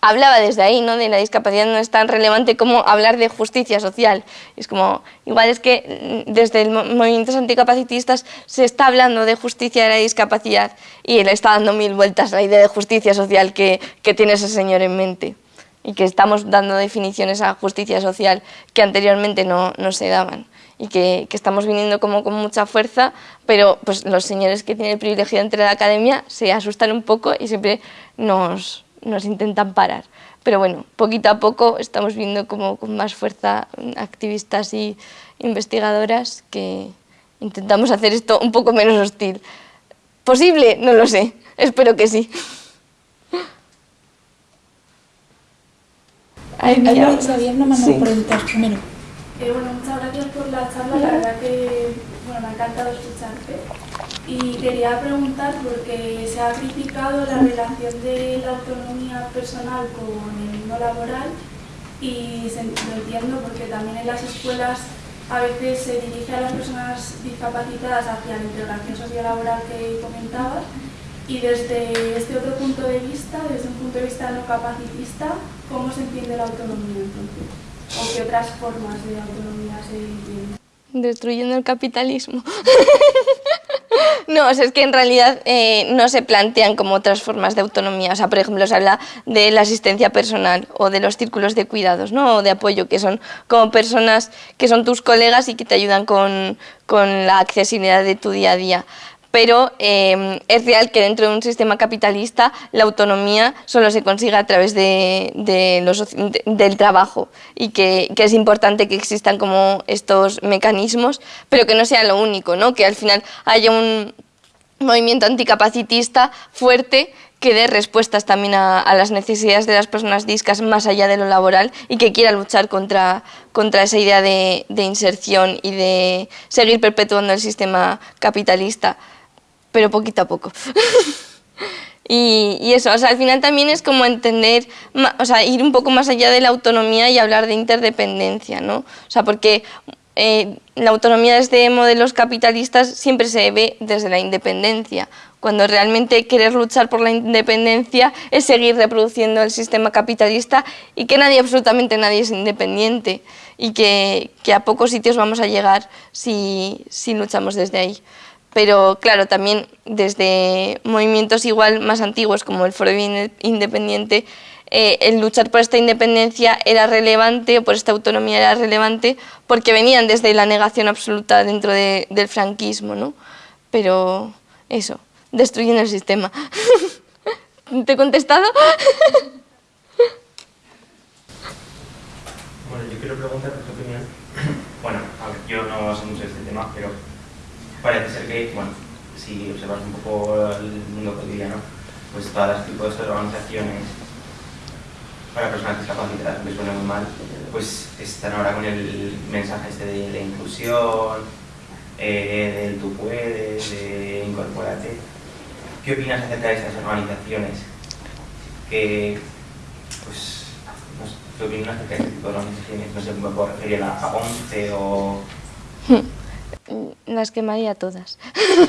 hablaba desde ahí, ¿no? de la discapacidad no es tan relevante como hablar de justicia social. Es como, igual es que mm, desde el movimientos anticapacitistas se está hablando de justicia de la discapacidad y le está dando mil vueltas la idea de justicia social que, que tiene ese señor en mente y que estamos dando definiciones a justicia social que anteriormente no, no se daban y que, que, estamos viniendo como con mucha fuerza, pero pues los señores que tienen el privilegio de entrar a la academia se asustan un poco y siempre nos, nos intentan parar. Pero bueno, poquito a poco estamos viendo como con más fuerza activistas y investigadoras que intentamos hacer esto un poco menos hostil. ¿Posible? No lo sé. Espero que sí. Ay, mira, Xavier no mandó preguntas primero. Eh, bueno, muchas gracias por la charla. La verdad que bueno, me ha encantado escucharte. Y quería preguntar, porque se ha criticado la relación de la autonomía personal con el mundo laboral y lo entiendo porque también en las escuelas a veces se dirige a las personas discapacitadas hacia la integración sociolaboral que comentabas y desde este otro punto de vista, desde un punto de vista no capacitista, ¿cómo se entiende la autonomía entonces? ¿O qué otras formas de autonomía se entienden? Destruyendo el capitalismo. No, es que en realidad eh, no se plantean como otras formas de autonomía. O sea, por ejemplo, se habla de la asistencia personal o de los círculos de cuidados ¿no? o de apoyo, que son como personas que son tus colegas y que te ayudan con, con la accesibilidad de tu día a día pero em, es real que dentro de un sistema capitalista la autonomía solo se consigue a través de, del trabajo y que, es importante que existan como estos mecanismos, pero que no sea lo único, ¿no? que al final haya un movimiento anticapacitista fuerte que dé respuestas también a, las necesidades de las personas discas más allá de lo laboral y que quiera luchar contra, contra esa idea de inserción y de seguir perpetuando el sistema capitalista pero poquito a poco. y, eso, o sea, al final también es como entender, o sea, ir un poco más allá de la autonomía y hablar de interdependencia, ¿no? O sea, porque eh, la autonomía desde modelos capitalistas siempre se ve desde la independencia, cuando realmente querer luchar por la independencia es seguir reproduciendo el sistema capitalista y que nadie, absolutamente nadie es independiente y que, que a pocos sitios vamos a llegar si, si luchamos desde ahí pero claro, también desde movimientos igual más antiguos como el Foro Independiente, eh, el luchar por esta independencia era relevante, o por esta autonomía era relevante, porque venían desde la negación absoluta dentro del franquismo, ¿no? Pero eso, destruyendo el sistema. ¿Te he contestado? bueno, yo quiero preguntarte tu opinión. Bueno, a ver, yo no sé mucho de este tema, pero parece ser que, bueno, si observas un poco el mundo cotidiano, pues todas las tipos de organizaciones para personas discapacitadas, que suena muy mal, pues están ahora con el mensaje este de la inclusión, eh, del tú puedes, de incorporarte. ¿Qué opinas acerca de estas organizaciones? Que, pues, no sé, ¿qué opinas acerca de este tipo de organizaciones? No sé, me puedo referir a la ONCE o... las quemaría todas.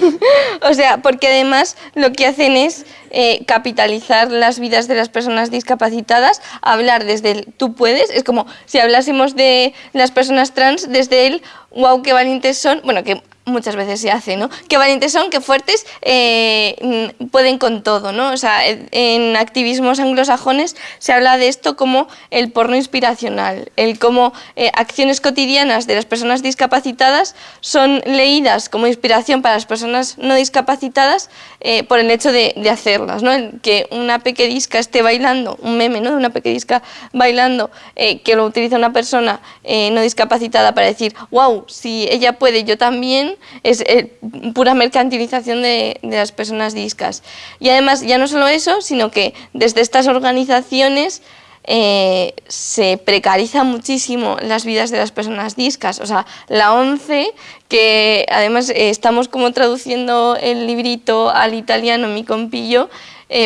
o sea, porque además lo que hacen es eh, capitalizar las vidas de las personas discapacitadas, hablar desde el tú puedes, es como si hablásemos de las personas trans desde el wow, qué valientes son, bueno, que muchas veces se hace, ¿no? Qué valientes son, qué fuertes, eh, mm, pueden con todo, ¿no? O sea, en activismos anglosajones se habla de esto como el porno inspiracional, el cómo eh, acciones cotidianas de las personas discapacitadas son leídas como inspiración para las personas no discapacitadas eh, por el hecho de, hacerlas, ¿no? que una pequedisca esté bailando, un meme, ¿no? De una pequedisca bailando, que lo utiliza una persona no discapacitada para decir, wow, si ella puede, yo también, es eh, pura mercantilización de, las personas discas. Y además, ya no solo eso, sino que desde estas organizaciones eh, se precariza muchísimo las vidas de las personas discas. O sea, la ONCE, que además eh, estamos como traduciendo el librito al italiano, mi compillo,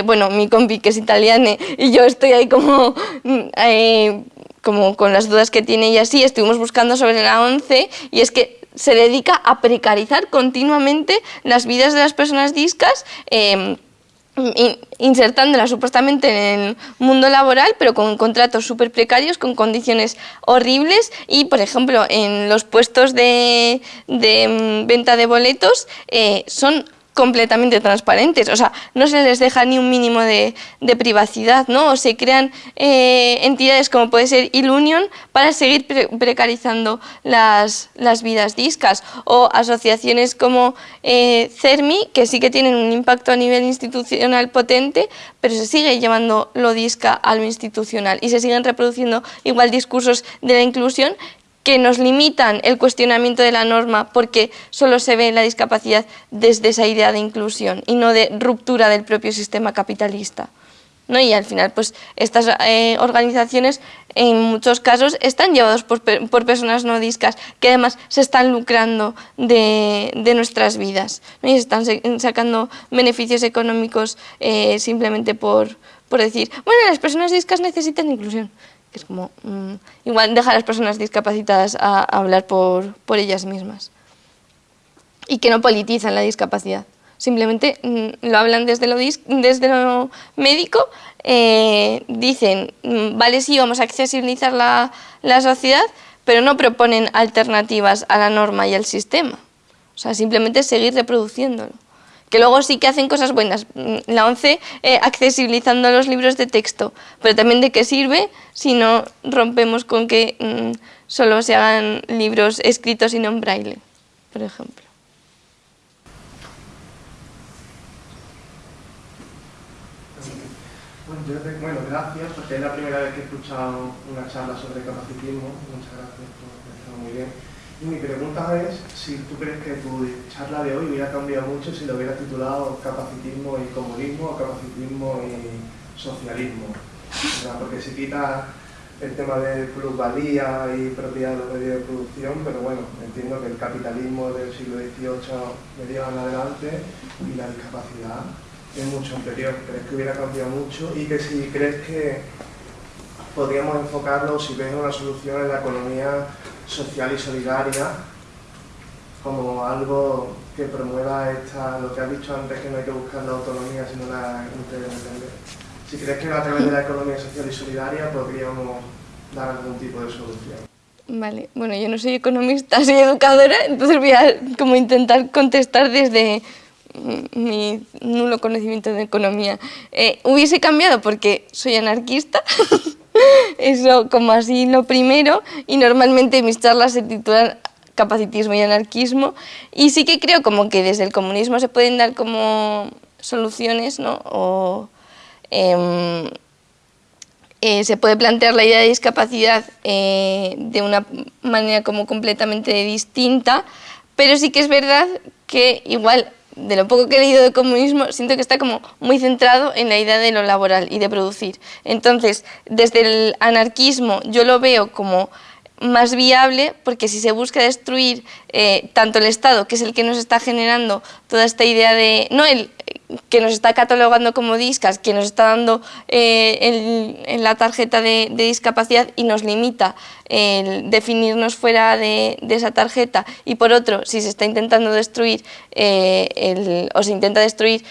bueno, mi compi que es italiana y yo estoy ahí como, mm, como con las dudas que tiene y así, estuvimos buscando sobre la ONCE y es que se dedica a precarizar continuamente las vidas de las personas discas, em, insertándolas supuestamente en el mundo laboral, pero con contratos súper precarios, con condiciones horribles. Y, por ejemplo, en los puestos de, em, venta de boletos eh, son completamente transparentes, o sea, no se les deja ni un mínimo de, privacidad, ¿no? O se crean eh, entidades como puede ser Ilunion para seguir precarizando las, vidas discas, o asociaciones como eh, CERMI, que sí que tienen un impacto a nivel institucional potente, pero se sigue llevando lo disca a lo institucional y se siguen reproduciendo igual discursos de la inclusión que nos limitan el cuestionamiento de la norma porque solo se ve la discapacidad desde esa idea de inclusión y no de ruptura del propio sistema capitalista. ¿no? Y al final, pues estas eh, organizaciones en muchos casos están llevados por, personas no discas que además se están lucrando de, nuestras vidas y se están sacando beneficios económicos eh, simplemente por, por decir, bueno, las personas discas necesitan inclusión es como, mm, igual dejar a las personas discapacitadas a, hablar por, por, ellas mismas. Y que no politizan la discapacidad. Simplemente mm, lo hablan desde lo, desde lo médico, eh, dicen, mm, vale, sí, vamos a accesibilizar la, la sociedad, pero no proponen alternativas a la norma y al sistema. O sea, simplemente seguir reproduciéndolo que luego sí que hacen cosas buenas. Mm, la ONCE eh, accesibilizando los libros de texto, pero también de qué sirve si no rompemos con que mm, solo se hagan libros escritos y no en braille, por ejemplo. Bueno, gracias, porque es la primera vez que he escuchado una charla sobre capacitismo. Muchas gracias, muy bien. Mi pregunta es si tú crees que tu charla de hoy hubiera cambiado mucho si lo hubieras titulado capacitismo y comunismo o capacitismo y socialismo. Porque se quita el tema de plusvalía y propiedad de los medios de producción, pero bueno, entiendo que el capitalismo del siglo XVIII me en adelante y la discapacidad es mucho anterior. ¿Crees que hubiera cambiado mucho? Y que si crees que podríamos enfocarlo, si ves una solución en la economía social y solidaria como algo que promueva esta, lo que has dicho antes, que no hay que buscar la autonomía, sino la interdepender. Si crees que a través de la economía social y solidaria podríamos dar algún tipo de solución. Vale, bueno, yo no soy economista, soy educadora, entonces voy a como intentar contestar desde mi nulo conocimiento de economía. Eh, hubiese cambiado porque soy anarquista, Eso como así lo primero y normalmente mis charlas se titulan capacitismo y anarquismo y sí que creo como que desde el comunismo se pueden dar como soluciones, ¿no? O em, eh, se puede plantear la idea de discapacidad eh, de una manera como completamente distinta, pero sí que es verdad que igual de lo poco que he leído de comunismo, siento que está como muy centrado en la idea de lo laboral y de producir. Entonces, desde el anarquismo yo lo veo como más viable porque si se busca destruir eh, tanto el Estado, que es el que nos está generando toda esta idea de, no el, que nos está catalogando como discas, que nos está dando eh, en la tarjeta de, discapacidad y nos limita el definirnos fuera de, esa tarjeta. Y por otro, si se está intentando destruir eh, o se intenta destruir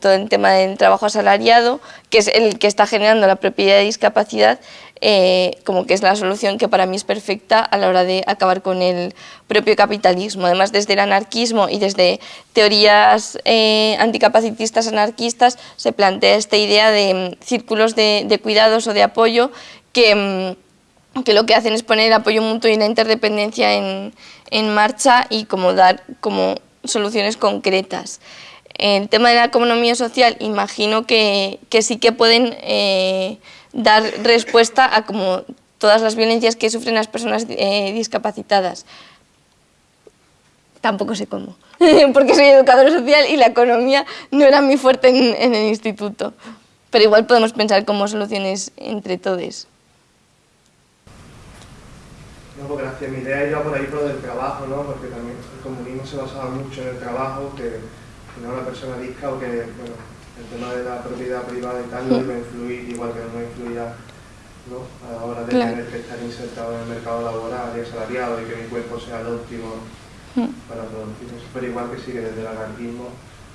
todo el tema del trabajo asalariado, que es el que está generando la propiedad de discapacidad, eh, como que es la solución que para mí es perfecta a la hora de acabar con el propio capitalismo. Además, desde el anarquismo y desde teorías eh, anticapacitistas anarquistas se plantea esta idea de mm, círculos de, cuidados o de apoyo que, mm, que, lo que hacen es poner el apoyo mutuo y la interdependencia en, en marcha y como dar como soluciones concretas. El tema de la economía social, imagino que, que sí que pueden eh, dar respuesta a como todas las violencias que sufren las personas eh, discapacitadas. Tampoco sé cómo, porque soy educadora social y la economía no era muy fuerte en, el instituto. Pero igual podemos pensar como soluciones entre todos. No, gracias. Mi idea iba por ahí por el trabajo, ¿no? Porque también el comunismo se basaba mucho en el trabajo, que no una persona disca o que, bueno, el tema de la propiedad privada y tal no iba a influir igual que no influía ¿no? a la hora de tener que estar insertado en el mercado laboral y asalariado y que mi cuerpo sea el óptimo mm. para producir eso. Pero igual que sí que desde el anarquismo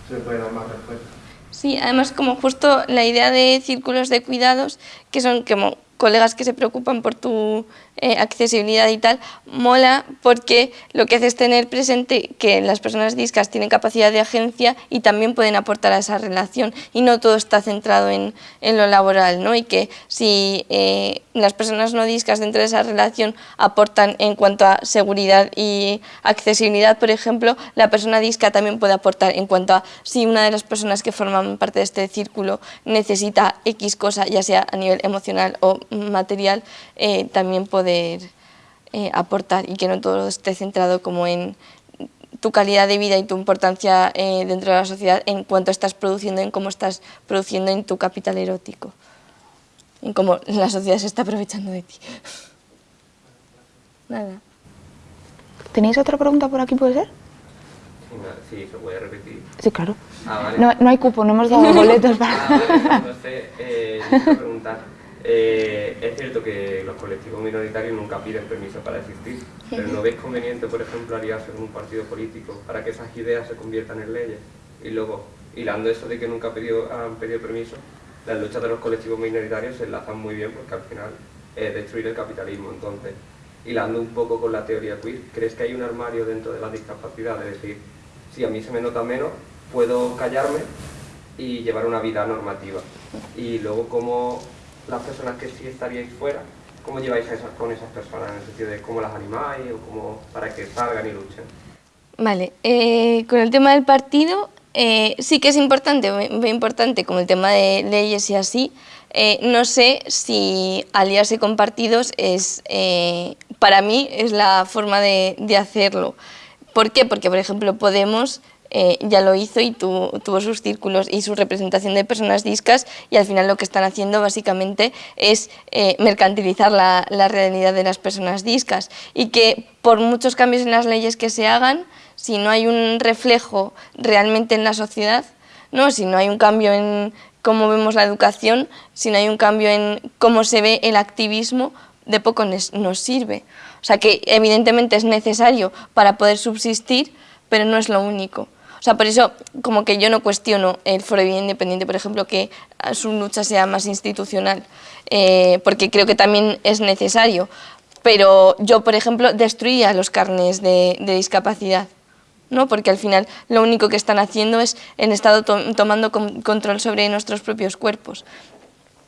se puede dar más respuesta. Sí, además como justo la idea de círculos de cuidados, que son como colegas que se preocupan por tu eh, accesibilidad y tal, mola porque lo que hace es tener presente que las personas discas tienen capacidad de agencia y también pueden aportar a esa relación y no todo está centrado en, en lo laboral, ¿no? Y que si eh, las personas no discas dentro de esa relación aportan en cuanto a seguridad y accesibilidad, por ejemplo, la persona disca también puede aportar en cuanto a si una de las personas que forman parte de este círculo necesita X cosa, ya sea a nivel emocional o material, eh, también poder eh, aportar y que no todo esté centrado como en tu calidad de vida y tu importancia eh, dentro de la sociedad en cuanto estás produciendo, en cómo estás produciendo en tu capital erótico, en cómo la sociedad se está aprovechando de ti. Nada. ¿Tenéis otra pregunta por aquí, puede ser? Sí, se puede repetir. Sí, claro. Ah, no, no, hay cupo, no hemos dado boletos para... Ah, entonces, eh, preguntar, eh, es cierto que los colectivos minoritarios nunca piden permiso para existir, pero ¿no ves conveniente, por ejemplo, aliarse con un partido político para que esas ideas se conviertan en leyes? Y luego, hilando eso de que nunca han pedido permiso, las luchas de los colectivos minoritarios se enlazan muy bien porque al final es destruir el capitalismo. Entonces, hilando un poco con la teoría queer, ¿crees que hay un armario dentro de la discapacidad? Es decir, si a mí se me nota menos, puedo callarme y llevar una vida normativa. Y luego, ¿cómo las personas que sí estaríais fuera, ¿cómo lleváis a esas, con esas personas? En el sentido de cómo las animáis o cómo, para que salgan y luchen. Vale, eh, con el tema del partido, eh, sí que es importante, muy importante, como el tema de leyes y así, eh, no sé si aliarse con partidos es, para mí, es la forma de, de hacerlo. ¿Por qué? Porque, por ejemplo, Podemos eh, ya lo hizo y tuvo sus círculos y su representación de personas discas y al final lo que están haciendo básicamente es eh, mercantilizar la, realidad de las personas discas y que por muchos cambios en las leyes que se hagan, si no hay un reflejo realmente en la sociedad, ¿no? si no hay un cambio en cómo vemos la educación, si no hay un cambio en cómo se ve el activismo, de poco nos sirve. O sea que evidentemente es necesario para poder subsistir, pero no es lo único. O sea, por eso como que yo no cuestiono el Foro Independiente, por ejemplo, que su lucha sea más institucional, eh, porque creo que también es necesario. Pero yo, por ejemplo, destruía los carnes de, discapacidad. ¿no? porque al final lo único que están haciendo es el Estado tomando control sobre nuestros propios cuerpos.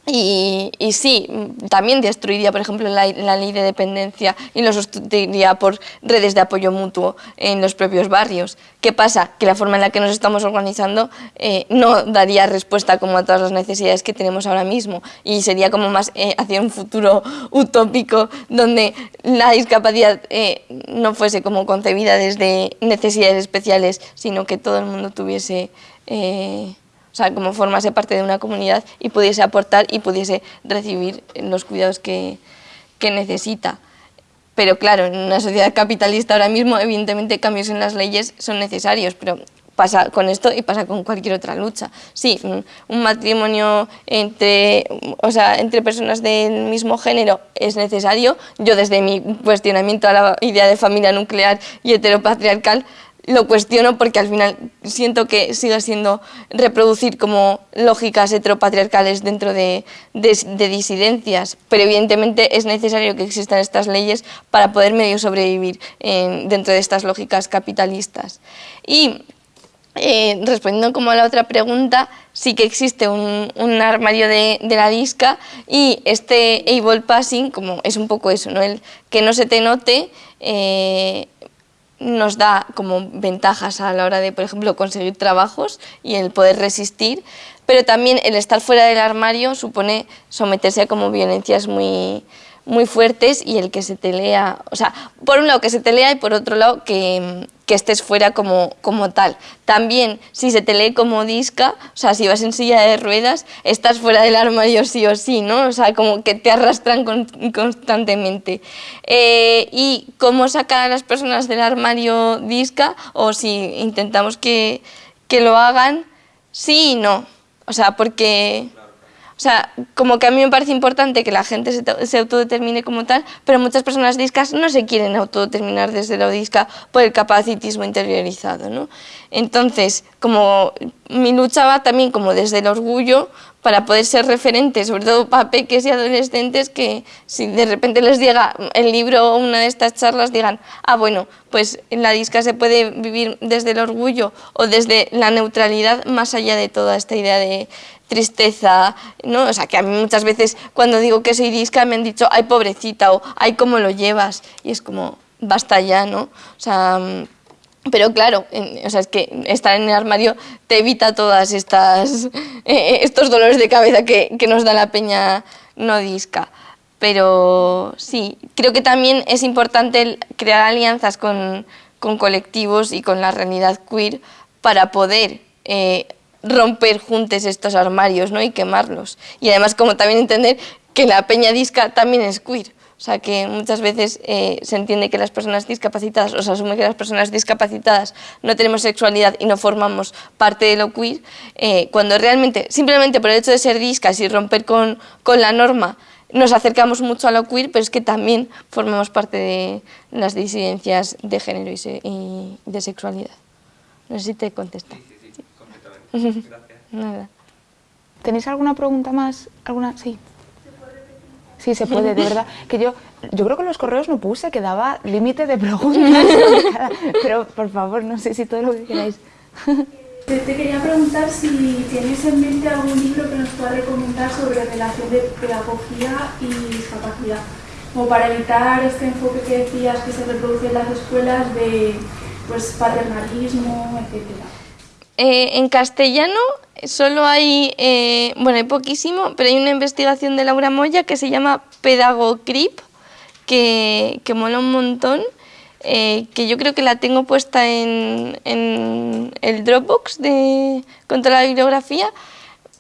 Y, sí, también destruiría, por ejemplo, la, ley de dependencia y lo sustituiría por redes de apoyo mutuo en los propios barrios. ¿Qué pasa? Que la forma en la que nos estamos organizando eh, no daría respuesta como a todas las necesidades que tenemos ahora mismo y sería como más eh, hacia un futuro utópico donde la discapacidad eh, no fuese como concebida desde necesidades especiales, sino que todo el mundo tuviese o sea, como formase parte de una comunidad y pudiese aportar y pudiese recibir los cuidados que, que necesita. Pero claro, en una sociedad capitalista ahora mismo, evidentemente cambios en las leyes son necesarios, pero pasa con esto y pasa con cualquier otra lucha. Sí, un matrimonio entre, o sea, entre personas del mismo género es necesario. Yo desde mi cuestionamiento a la idea de familia nuclear y heteropatriarcal lo cuestiono porque al final siento que sigue siendo reproducir como lógicas heteropatriarcales dentro de, disidencias, pero evidentemente es necesario que existan estas leyes para poder medio sobrevivir dentro de estas lógicas capitalistas. Y eh, respondiendo como a la otra pregunta, sí que existe un, armario de, la disca y este able passing, como es un poco eso, ¿no? el que no se te note, eh, nos da como ventajas a la hora de, por ejemplo, conseguir trabajos y el poder resistir, pero también el estar fuera del armario supone someterse a como violencias muy, muy fuertes y el que se te lea, o sea, por un lado que se te lea y por otro lado que, que estés fuera como, como tal. También, si se te lee como disca, o sea, si vas en silla de ruedas, estás fuera del armario sí o sí, ¿no? O sea, como que te arrastran constantemente. Eh, y cómo sacar a las personas del armario disca, o si intentamos que, que lo hagan, sí y no. O sea, porque sea, como que a mí me parece importante que la gente se, autodetermine como tal, pero muchas personas discas no se quieren autodeterminar desde la disca por el capacitismo interiorizado. ¿no? Entonces, como mi lucha va también como desde el orgullo para poder ser referentes, sobre todo para peques y adolescentes, que si de repente les llega el libro o una de estas charlas, digan, ah, bueno, pues en la disca se puede vivir desde el orgullo o desde la neutralidad, más allá de toda esta idea de tristeza, ¿no? O sea, que a mí muchas veces cuando digo que soy disca me han dicho, ay, pobrecita, o ay, ¿cómo lo llevas? Y es como, basta ya, ¿no? O sea, pero claro, o sea, es que estar en el armario te evita todas estas eh, estos dolores de cabeza que, que, nos da la peña no disca. Pero sí, creo que también es importante crear alianzas con, con colectivos y con la realidad queer para poder eh, romper juntos estos armarios ¿no? y quemarlos. Y además como también entender que la peña disca también es queer. O sea que muchas veces eh, se entiende que las personas discapacitadas, o se asume que las personas discapacitadas no tenemos sexualidad y no formamos parte de lo queer, eh, cuando realmente, simplemente por el hecho de ser discas y romper con, con la norma, nos acercamos mucho a lo queer, pero es que también formamos parte de las disidencias de género y, de sexualidad. No sé si te contesta. Nada. ¿Tenéis alguna pregunta más? ¿Alguna? Sí. Sí, se puede, de verdad. Que yo, yo creo que en los correos no puse que daba límite de preguntas. Pero por favor, no sé si todo lo que queráis. Te, quería preguntar si tienes en mente algún libro que nos pueda recomendar sobre relación de pedagogía y discapacidad, como para evitar este enfoque que decías que se reproduce en las escuelas de pues, paternalismo, etcétera. Eh, en castellano solo hay, eh, bueno, hay poquísimo, pero hay una investigación de Laura Moya que se llama Pedagocrip, que, que mola un montón, eh, que yo creo que la tengo puesta en, en el Dropbox de, contra la bibliografía,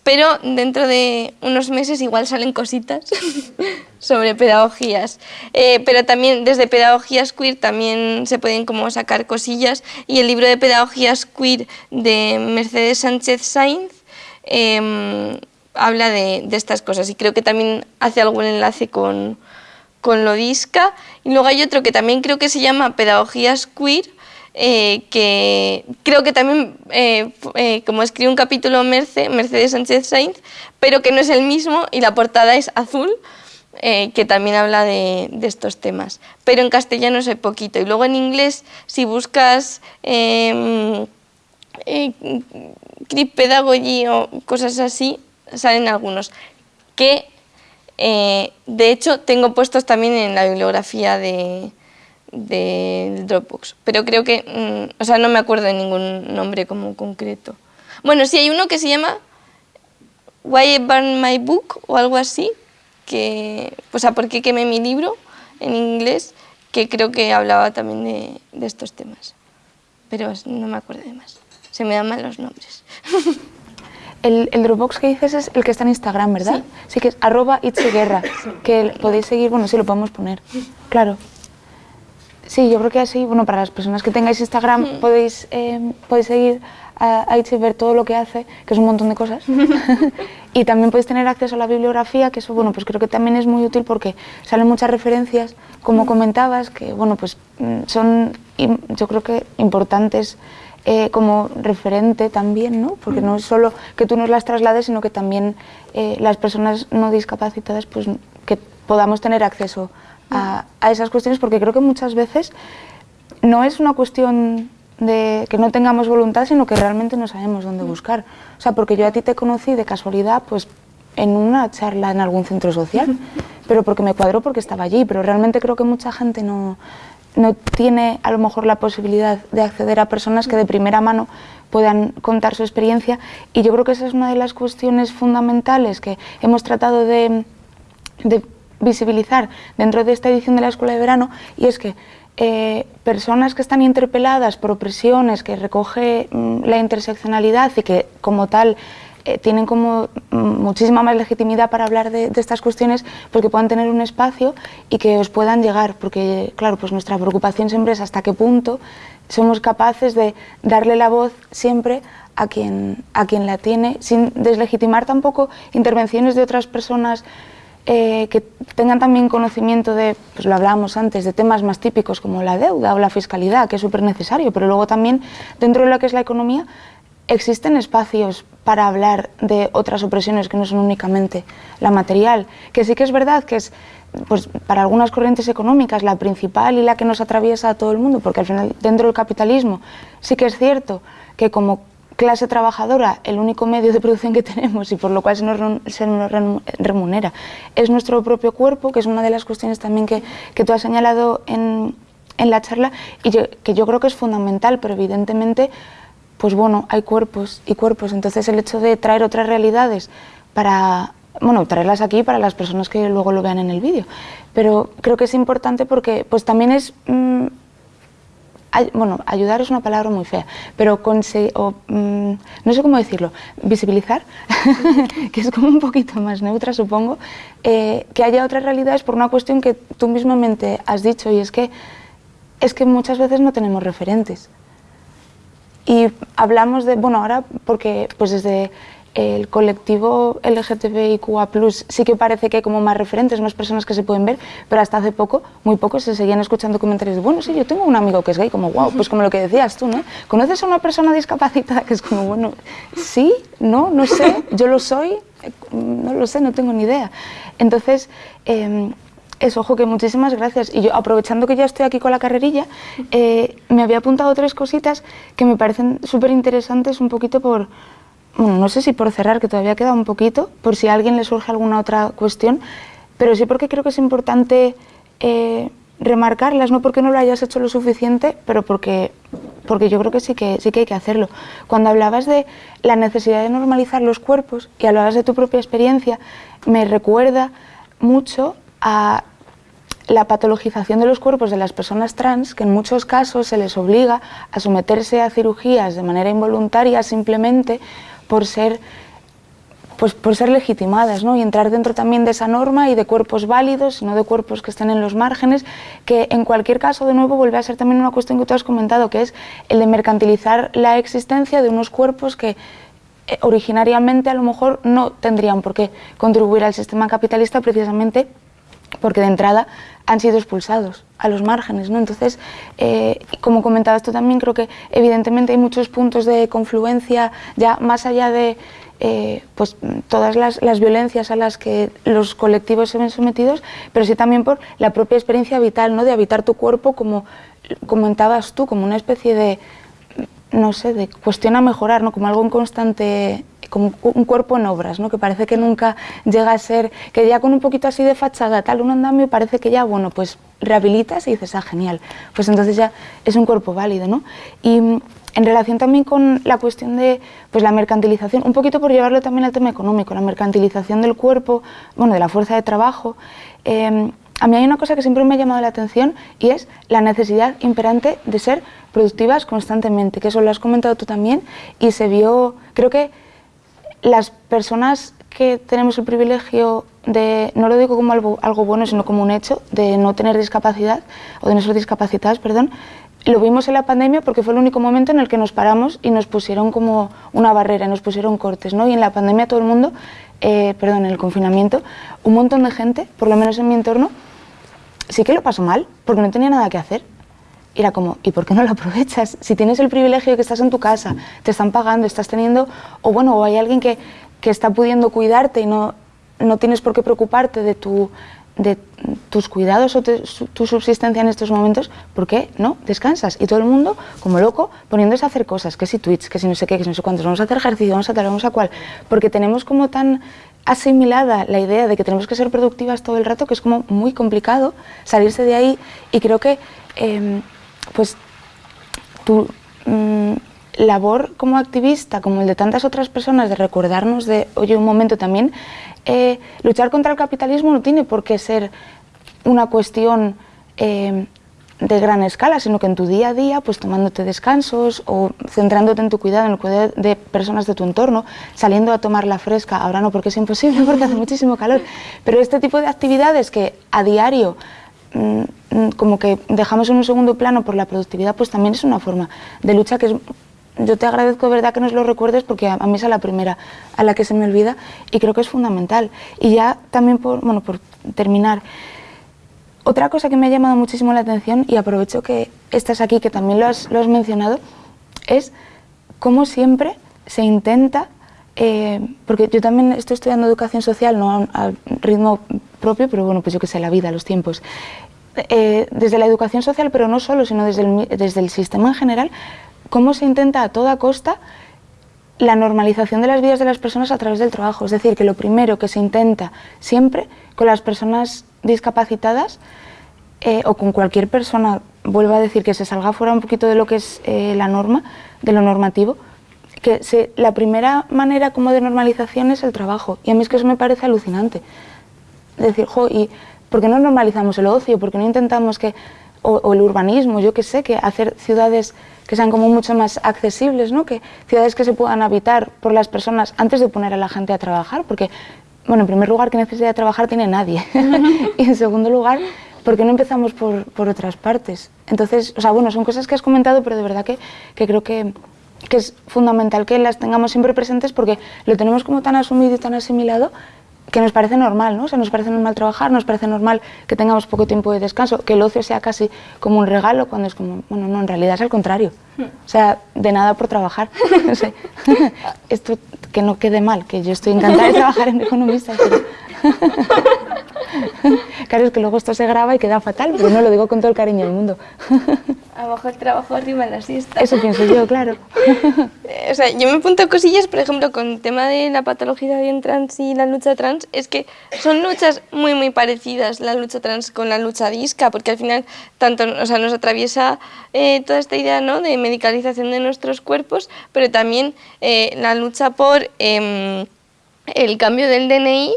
pero dentro de unos meses igual salen cositas sobre pedagogías. Eh, pero también desde pedagogías queer también se pueden como sacar cosillas y el libro de pedagogías queer de Mercedes Sánchez Sainz em, habla de, de, estas cosas y creo que también hace algún enlace con, con Lodisca. Y luego hay otro que también creo que se llama Pedagogías Queer, eh, que creo que también, eh, eh, como escribe un capítulo Mercedes Sánchez Sainz, pero que no es el mismo y la portada es azul, que también habla de, estos temas. Pero en castellano es poquito. Y luego en inglés, si buscas eh, Pedagogy o cosas así, salen algunos. Que de hecho tengo puestos también en la bibliografía de, del Dropbox, pero creo que, mm, o sea, no me acuerdo de ningún nombre como concreto. Bueno, sí hay uno que se llama Why I Burned My Book o algo así, que, o sea, ¿por qué quemé mi libro en inglés? Que creo que hablaba también de, de estos temas, pero no me acuerdo de más, se me dan mal los nombres. El, el, Dropbox que dices es el que está en Instagram, ¿verdad? Sí, que es arroba que podéis seguir, bueno, sí lo podemos poner, claro. Sí, yo creo que así, bueno, para las personas que tengáis Instagram podéis, eh, podéis seguir a, a Itzi y ver todo lo que hace, que es un montón de cosas. y también podéis tener acceso a la bibliografía, que eso, bueno, pues creo que también es muy útil porque salen muchas referencias, como comentabas, que, bueno, pues mm, son, yo creo que importantes eh, como referente también, ¿no? Porque no es solo que tú nos las traslades, sino que también eh, las personas no discapacitadas, pues que podamos tener acceso a, a esas cuestiones, porque creo que muchas veces no es una cuestión de que no tengamos voluntad, sino que realmente no sabemos dónde buscar. O sea, porque yo a ti te conocí de casualidad, pues en una charla en algún centro social, pero porque me cuadró porque estaba allí, pero realmente creo que mucha gente no, no tiene a lo mejor la posibilidad de acceder a personas que de primera mano puedan contar su experiencia. Y yo creo que esa es una de las cuestiones fundamentales que hemos tratado de, de visibilizar dentro de esta edición de la Escuela de Verano y es que eh, personas que están interpeladas por opresiones, que recoge mm, la interseccionalidad y que como tal eh, tienen como mm, muchísima más legitimidad para hablar de, de estas cuestiones, pues que puedan tener un espacio y que os puedan llegar, porque claro, pues nuestra preocupación siempre es hasta qué punto somos capaces de darle la voz siempre a quien, a quien la tiene, sin deslegitimar tampoco intervenciones de otras personas eh, que tengan también conocimiento de, pues lo hablábamos antes, de temas más típicos como la deuda o la fiscalidad, que es súper necesario, pero luego también dentro de lo que es la economía existen espacios para hablar de otras opresiones que no son únicamente la material, que sí que es verdad que es pues para algunas corrientes económicas la principal y la que nos atraviesa a todo el mundo, porque al final dentro del capitalismo sí que es cierto que como clase trabajadora el único medio de producción que tenemos y por lo cual se nos, se remunera es nuestro propio cuerpo, que es una de las cuestiones también que, que tú has señalado en, en la charla y que yo creo que es fundamental, pero evidentemente pues bueno, hay cuerpos y cuerpos, entonces el hecho de traer otras realidades para, bueno, traerlas aquí para las personas que luego lo vean en el vídeo, pero creo que es importante porque pues también es, mm, bueno, ayudar es una palabra muy fea, pero o, mm, no sé cómo decirlo, visibilizar, que es como un poquito más neutra supongo, eh, que haya otras realidades por una cuestión que tú mismamente has dicho y es que, es que muchas veces no tenemos referentes. Y hablamos de, bueno, ahora porque pues desde el colectivo LGTBIQA+, sí que parece que hay como más referentes, más personas que se pueden ver, pero hasta hace poco, muy poco, se seguían escuchando comentarios de, bueno, sí, yo tengo un amigo que es gay, como, wow, pues como lo que decías tú, ¿no? ¿Conoces a una persona discapacitada que es como, bueno, sí, no, no sé, yo lo soy, eh, no lo sé, no tengo ni idea. Entonces, em, eso, ojo, que muchísimas gracias. Y yo, aprovechando que ya estoy aquí con la carrerilla, eh, me había apuntado tres cositas que me parecen súper interesantes, un poquito por, bueno, no sé si por cerrar, que todavía queda un poquito, por si a alguien le surge alguna otra cuestión, pero sí porque creo que es importante eh, remarcarlas, no porque no lo hayas hecho lo suficiente, pero porque, porque yo creo que sí, que sí que hay que hacerlo. Cuando hablabas de la necesidad de normalizar los cuerpos y hablabas de tu propia experiencia, me recuerda mucho a la patologización de los cuerpos de las personas trans, que en muchos casos se les obliga a someterse a cirugías de manera involuntaria simplemente por ser pues por ser legitimadas ¿no? y entrar dentro también de esa norma y de cuerpos válidos, no de cuerpos que estén en los márgenes, que en cualquier caso de nuevo vuelve a ser también una cuestión que tú has comentado, que es el de mercantilizar la existencia de unos cuerpos que eh, originariamente a lo mejor no tendrían por qué contribuir al sistema capitalista precisamente porque de entrada han sido expulsados a los márgenes. ¿no? Entonces, eh, como comentabas tú también, creo que evidentemente hay muchos puntos de confluencia ya más allá de eh, pues, todas las, las violencias a las que los colectivos se ven sometidos, pero sí también por la propia experiencia vital, ¿no? de habitar tu cuerpo como comentabas tú, como una especie de, no sé, de cuestión mejorar, ¿no? como algo en constante, como un cuerpo en obras, ¿no? que parece que nunca llega a ser, que ya con un poquito así de fachada, tal, un andamio, parece que ya, bueno, pues rehabilitas y dices, ah, genial, pues entonces ya es un cuerpo válido. ¿no? Y mm, en relación también con la cuestión de pues, la mercantilización, un poquito por llevarlo también al tema económico, la mercantilización del cuerpo, bueno, de la fuerza de trabajo, eh, a mí hay una cosa que siempre me ha llamado la atención y es la necesidad imperante de ser productivas constantemente, que eso lo has comentado tú también y se vio, creo que las personas que tenemos el privilegio de, no lo digo como algo, bueno, sino como un hecho, de no tener discapacidad, o de no ser discapacitadas, perdón, lo vimos en la pandemia porque fue el único momento en el que nos paramos y nos pusieron como una barrera, nos pusieron cortes, ¿no? Y en la pandemia todo el mundo, eh, perdón, en el confinamiento, un montón de gente, por lo menos en mi entorno, sí que lo pasó mal, porque no tenía nada que hacer. Era como, ¿y por qué no lo aprovechas? Si tienes el privilegio de que estás en tu casa, te están pagando, estás teniendo, o bueno, o hay alguien que, que está pudiendo cuidarte y no, no tienes por qué preocuparte de tu, de tus cuidados o tu subsistencia en estos momentos, ¿por qué no? Descansas. Y todo el mundo, como loco, poniéndose a hacer cosas, que si Twitch, que si no sé qué, que si no sé cuántos, vamos a hacer ejercicio, vamos a tal, vamos a cual, porque tenemos como tan asimilada la idea de que tenemos que ser productivas todo el rato que es como muy complicado salirse de ahí y creo que em, pues tu mm, labor como activista, como el de tantas otras personas, de recordarnos de, oye, un momento también, eh, luchar contra el capitalismo no tiene por qué ser una cuestión eh, de gran escala, sino que en tu día a día, pues tomándote descansos o centrándote en tu cuidado, en el cuidado de personas de tu entorno, saliendo a tomar la fresca, ahora no porque es imposible porque hace muchísimo calor, pero este tipo de actividades que a diario mm, mm, como que dejamos en un segundo plano por la productividad, pues también es una forma de lucha que yo te agradezco de verdad que nos lo recuerdes porque a, mí es la primera a la que se me olvida y creo que es fundamental. Y ya también por, bueno, por terminar, otra cosa que me ha llamado muchísimo la atención y aprovecho que estás aquí, que también lo has, lo has mencionado, es cómo siempre se intenta, eh, porque yo también estoy estudiando educación social, no al ritmo propio, pero bueno, pues yo que sé, la vida, los tiempos. Eh, desde la educación social, pero no solo, sino desde desde el sistema en general, cómo se intenta a toda costa la normalización de las vidas de las personas a través del trabajo. Es decir, que lo primero que se intenta siempre con las personas discapacitadas eh, o con cualquier persona, vuelvo a decir, que se salga fuera un poquito de lo que es eh, la norma, de lo normativo, que se, la primera manera como de normalización es el trabajo. Y a mí es que eso me parece alucinante. Es decir, jo, ¿y por qué no normalizamos el ocio? ¿Por qué no intentamos que o, el urbanismo, yo que sé, que hacer ciudades que sean como mucho más accesibles, ¿no? que ciudades que se puedan habitar por las personas antes de poner a la gente a trabajar, porque, bueno, en primer lugar, ¿qué necesidad de trabajar tiene nadie? y en segundo lugar, ¿por qué no empezamos por, por, otras partes? Entonces, o sea, bueno, son cosas que has comentado, pero de verdad que, que creo que, que es fundamental que las tengamos siempre presentes porque lo tenemos como tan asumido y tan asimilado que nos parece normal, ¿no? O sea, nos parece normal trabajar, nos parece normal que tengamos poco tiempo de descanso, que el ocio sea casi como un regalo, cuando es como, bueno, no, en realidad es al contrario. O sea, de nada por trabajar. No sé. Esto que no quede mal, que yo estoy encantada de trabajar en economista, pero... claro, es que luego esto se graba y queda fatal, pero no lo digo con todo el cariño del mundo. Abajo el trabajo, arriba la siesta. Eso pienso yo, claro. o sea, yo me apunto cosillas, por ejemplo, con el tema de la patología bien trans y la lucha trans, es que son luchas muy, muy parecidas, la lucha trans con la lucha disca, porque al final tanto, o sea, nos atraviesa eh, toda esta idea ¿no? de medicalización de nuestros cuerpos, pero también eh, la lucha por em, el cambio del DNI,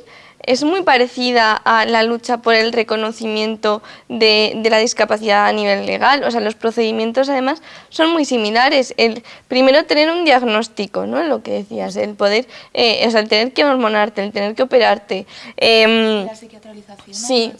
es muy parecida a la lucha por el reconocimiento de, la discapacidad a nivel legal. O sea, los procedimientos además son muy similares. El primero tener un diagnóstico, ¿no? Lo que decías, el poder, eh, o sea, el tener que hormonarte, el tener que operarte. Em, la psiquiatralización. Sí.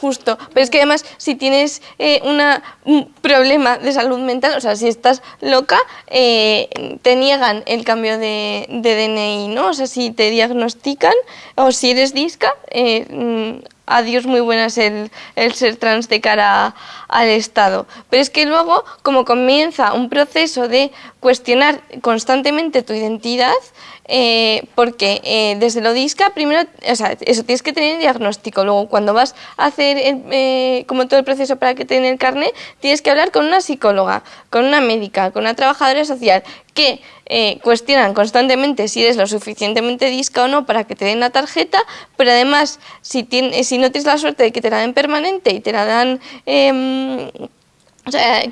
Justo, pero es que además si tienes eh, una, un problema de salud mental, o sea, si estás loca, eh, te niegan el cambio de, DNI, ¿no? O sea, si te diagnostican o si eres disca, eh, mm, adiós muy buenas el, el, ser trans de cara al Estado. Pero es que luego, como comienza un proceso de cuestionar constantemente tu identidad, eh, porque eh, desde lo DISCA, primero, o sea, eso tienes que tener diagnóstico, luego cuando vas a hacer eh, como todo el proceso para que te den el carnet, tienes que hablar con una psicóloga, con una médica, con una trabajadora social, que cuestionan constantemente si eres lo suficientemente disca o no para que te den la tarjeta, pero además, si, tienes, si no tienes la suerte de que te la den permanente y te la dan em,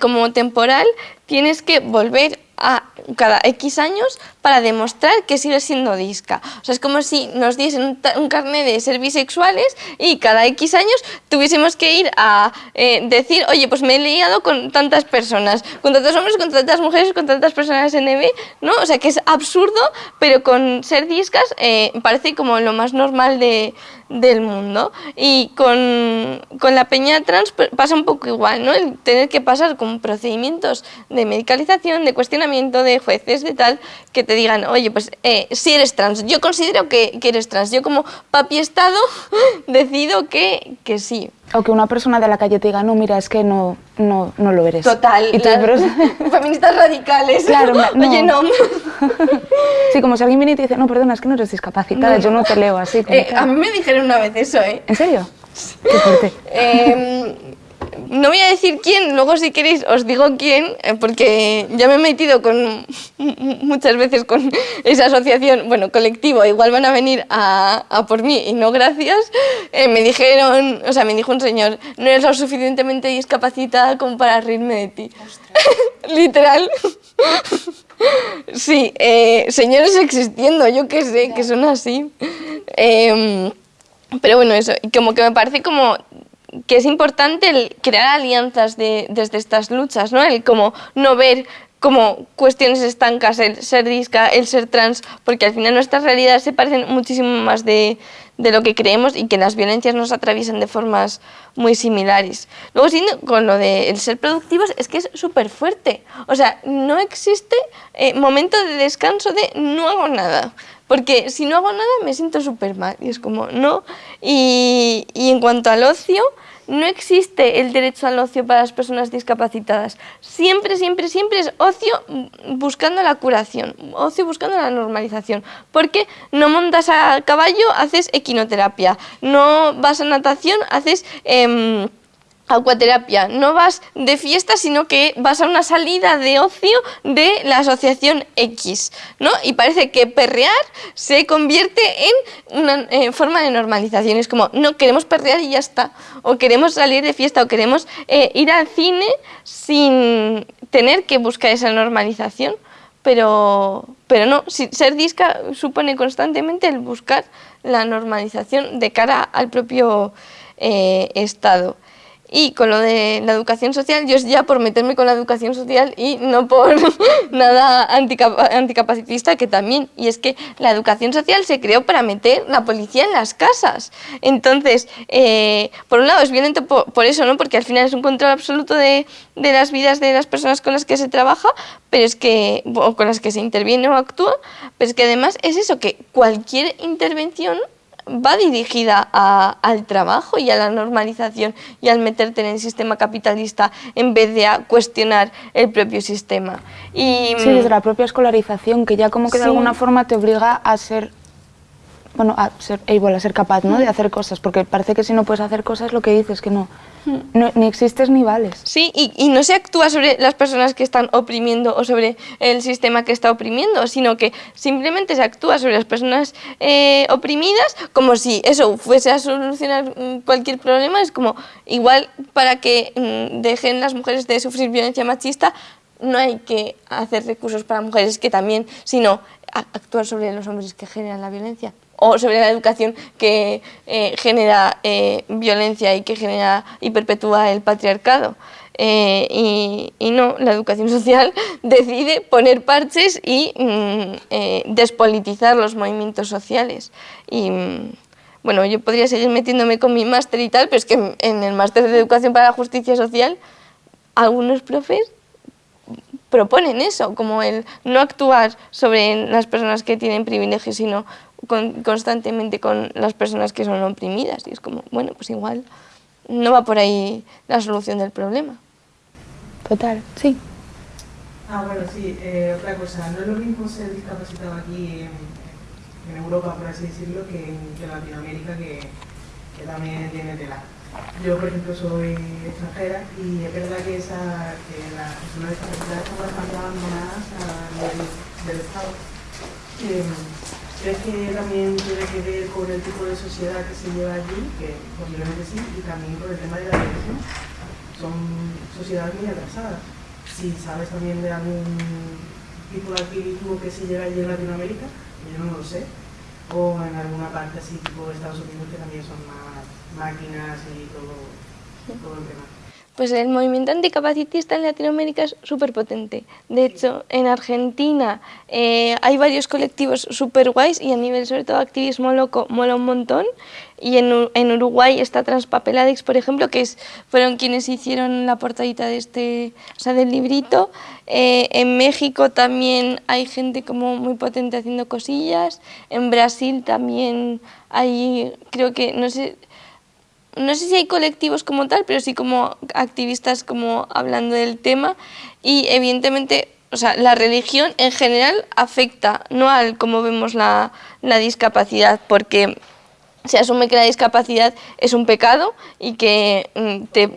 como temporal, tienes que volver a cada X años para demostrar que sigue siendo disca. O sea, es como si nos diesen un, un carnet de ser bisexuales y cada X años tuviésemos que ir a eh, decir, oye, pues me he liado con tantas personas, con tantos hombres, con tantas mujeres, con tantas personas NB, ¿no? O sea, que es absurdo, pero con ser discas eh, parece como lo más normal de, del mundo. Y con, con, la peña trans pasa un poco igual, ¿no? El tener que pasar con procedimientos de medicalización, de cuestionamiento de jueces, de tal, que te digan, oye, pues eh, si eres trans, yo considero que, que, eres trans, yo como papi Estado decido que, que sí. O que una persona de la calle te diga, no, mira, es que no, no, no lo eres. Total, y las, pero... feministas radicales. Claro, no. Oye, no. sí, como si alguien viene y te dice, no, perdona, es que no eres discapacitada, no. yo no te leo así. Eh, a mí me dijeron una vez eso, ¿eh? ¿En serio? Qué fuerte. Eh, no voy a decir quién, luego si queréis os digo quién, eh, porque ya me he metido con muchas veces con esa asociación, bueno, colectivo, igual van a venir a, por mí y no gracias. Eh, me dijeron, o sea, me dijo un señor, no eres lo suficientemente discapacitada como para reírme de ti. Literal. sí, eh, señores existiendo, yo qué sé, que son así. Eh, pero bueno, eso, como que me parece como que es importante el crear alianzas de, desde estas luchas, ¿no? El como no ver como cuestiones estancas el ser disca, el ser trans, porque al final nuestras realidades se parecen muchísimo más de, de lo que creemos y que las violencias nos atraviesan de formas muy similares. Luego, con lo de el ser productivos, es que es súper fuerte. O sea, no existe eh, momento de descanso de no hago nada. Porque si no hago nada me siento súper mal. Y es como, no. Y, y en cuanto al ocio, no existe el derecho al ocio para las personas discapacitadas. Siempre, siempre, siempre es ocio buscando la curación, ocio buscando la normalización. Porque no montas a caballo, haces equinoterapia. No vas a natación, haces... Eh, Acuaterapia, no vas de fiesta, sino que vas a una salida de ocio de la asociación X, ¿no? Y parece que perrear se convierte en una forma de normalización. Es como, no, queremos perrear y ya está. O queremos salir de fiesta, o queremos eh, ir al cine sin tener que buscar esa normalización. Pero, pero no, ser disca supone constantemente el buscar la normalización de cara al propio eh, Estado. Y con lo de la educación social, yo es ya por meterme con la educación social y no por nada anticap anticapacitista, que también. Y es que la educación social se creó para meter la policía en las casas. Entonces, eh, por un lado es violento por, por, eso, ¿no? porque al final es un control absoluto de, de, las vidas de las personas con las que se trabaja, pero es que, o con las que se interviene o actúa, pero es que además es eso, que cualquier intervención va dirigida a, al trabajo y a la normalización y al meterte en el sistema capitalista en vez de a cuestionar el propio sistema. Y, sí, desde la propia escolarización, que ya como que de alguna forma te obliga a ser bueno, a ser able, a ser capaz ¿no? de hacer cosas, porque parece que si no puedes hacer cosas lo que dices que no, no ni existes ni vales. Sí, y, y, no se actúa sobre las personas que están oprimiendo o sobre el sistema que está oprimiendo, sino que simplemente se actúa sobre las personas eh, oprimidas como si eso fuese a solucionar cualquier problema, es como igual para que mm, dejen las mujeres de sufrir violencia machista, no hay que hacer recursos para mujeres que también, sino actuar sobre los hombres que generan la violencia o sobre la educación que eh, genera eh, violencia y que genera y perpetúa el patriarcado. Eh, y, y, no, la educación social decide poner parches y mm, eh, despolitizar los movimientos sociales. Y mm, bueno, yo podría seguir metiéndome con mi máster y tal, pero es que en el máster de Educación para la Justicia Social algunos profes proponen eso, como el no actuar sobre las personas que tienen privilegios, sino con, constantemente con las personas que son oprimidas. Y es como, bueno, pues igual no va por ahí la solución del problema. Total, sí. Ah, bueno, sí, eh, otra cosa, no es lo mismo ser discapacitado aquí en, en Europa, por así decirlo, que en, que en Latinoamérica, que, que también tiene tela. Yo, por ejemplo, soy extranjera y es verdad que, esa, que las personas discapacitadas están bastante abandonadas del Estado. Eh, ¿Crees que también tiene que ver con el tipo de sociedad que se lleva allí? Que posiblemente sí, y también con el tema de la educación. Son sociedades muy atrasadas. Si sabes también de algún tipo de activismo que se lleva allí en Latinoamérica, yo no lo sé, o en alguna parte así tipo Estados Unidos que también son más máquinas y todo, todo el tema. Pues el movimiento anticapacitista en Latinoamérica es súper potente. De hecho, en Argentina eh, hay varios colectivos súper guays y a nivel sobre todo activismo loco mola un montón. Y en, en Uruguay está Transpapeladix, por ejemplo, que es, fueron quienes hicieron la portadita de este, o sea, del librito. Eh, en México también hay gente como muy potente haciendo cosillas. En Brasil también hay, creo que, no sé, no sé si hay colectivos como tal, pero sí como activistas como hablando del tema y evidentemente o sea, la religión en general afecta no al cómo vemos la, la discapacidad, porque se asume que la discapacidad es un pecado y que mm, te,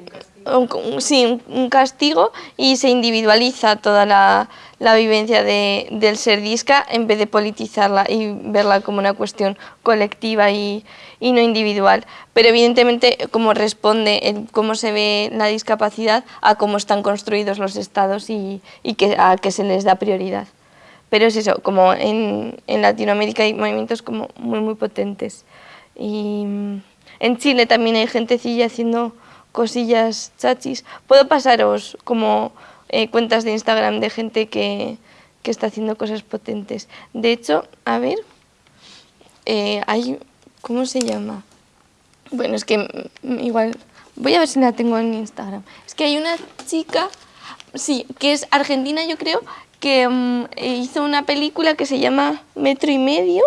un, sí, un castigo y se individualiza toda la, la vivencia de, del ser disca en vez de politizarla y verla como una cuestión colectiva y, y no individual. Pero evidentemente cómo responde, el, cómo se ve la discapacidad a cómo están construidos los estados y, y que, a que se les da prioridad. Pero es eso, como en, en Latinoamérica hay movimientos como muy muy potentes. Y en Chile también hay gentecilla haciendo cosillas chachis. Puedo pasaros como eh, cuentas de Instagram de gente que, que, está haciendo cosas potentes. De hecho, a ver, eh, hay, ¿cómo se llama? Bueno, es que igual, voy a ver si la tengo en Instagram. Es que hay una chica, sí, que es argentina yo creo, que um, hizo una película que se llama Metro y Medio,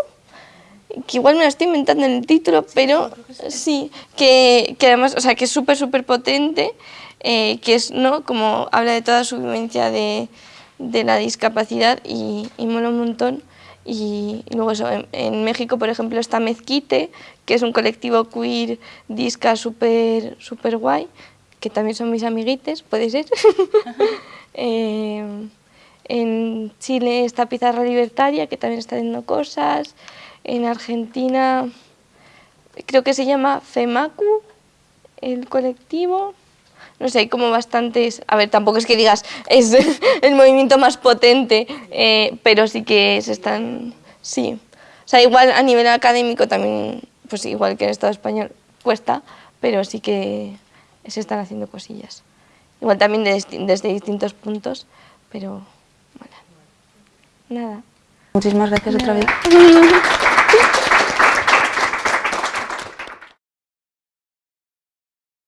que igual me la estoy inventando en el título, pero sí, que, que además, o sea, que es súper, súper potente, eh, que es, ¿no? Como habla de toda su vivencia de, de la discapacidad y, y mola un montón. Y, y luego eso, en, en, México, por ejemplo, está Mezquite, que es un colectivo queer disca súper super guay, que también son mis amiguites, puede ser. eh, en Chile está Pizarra Libertaria, que también está haciendo cosas. En Argentina creo que se llama FEMACU, el colectivo. No sé, hay como bastantes... A ver, tampoco es que digas, es el movimiento más potente, eh, pero sí que se están... Sí. O sea, igual a nivel académico también, pues igual que en el Estado español, cuesta, pero sí que se están haciendo cosillas. Igual también desde, desde distintos puntos, pero bueno, nada. Muchísimas gracias otra vez.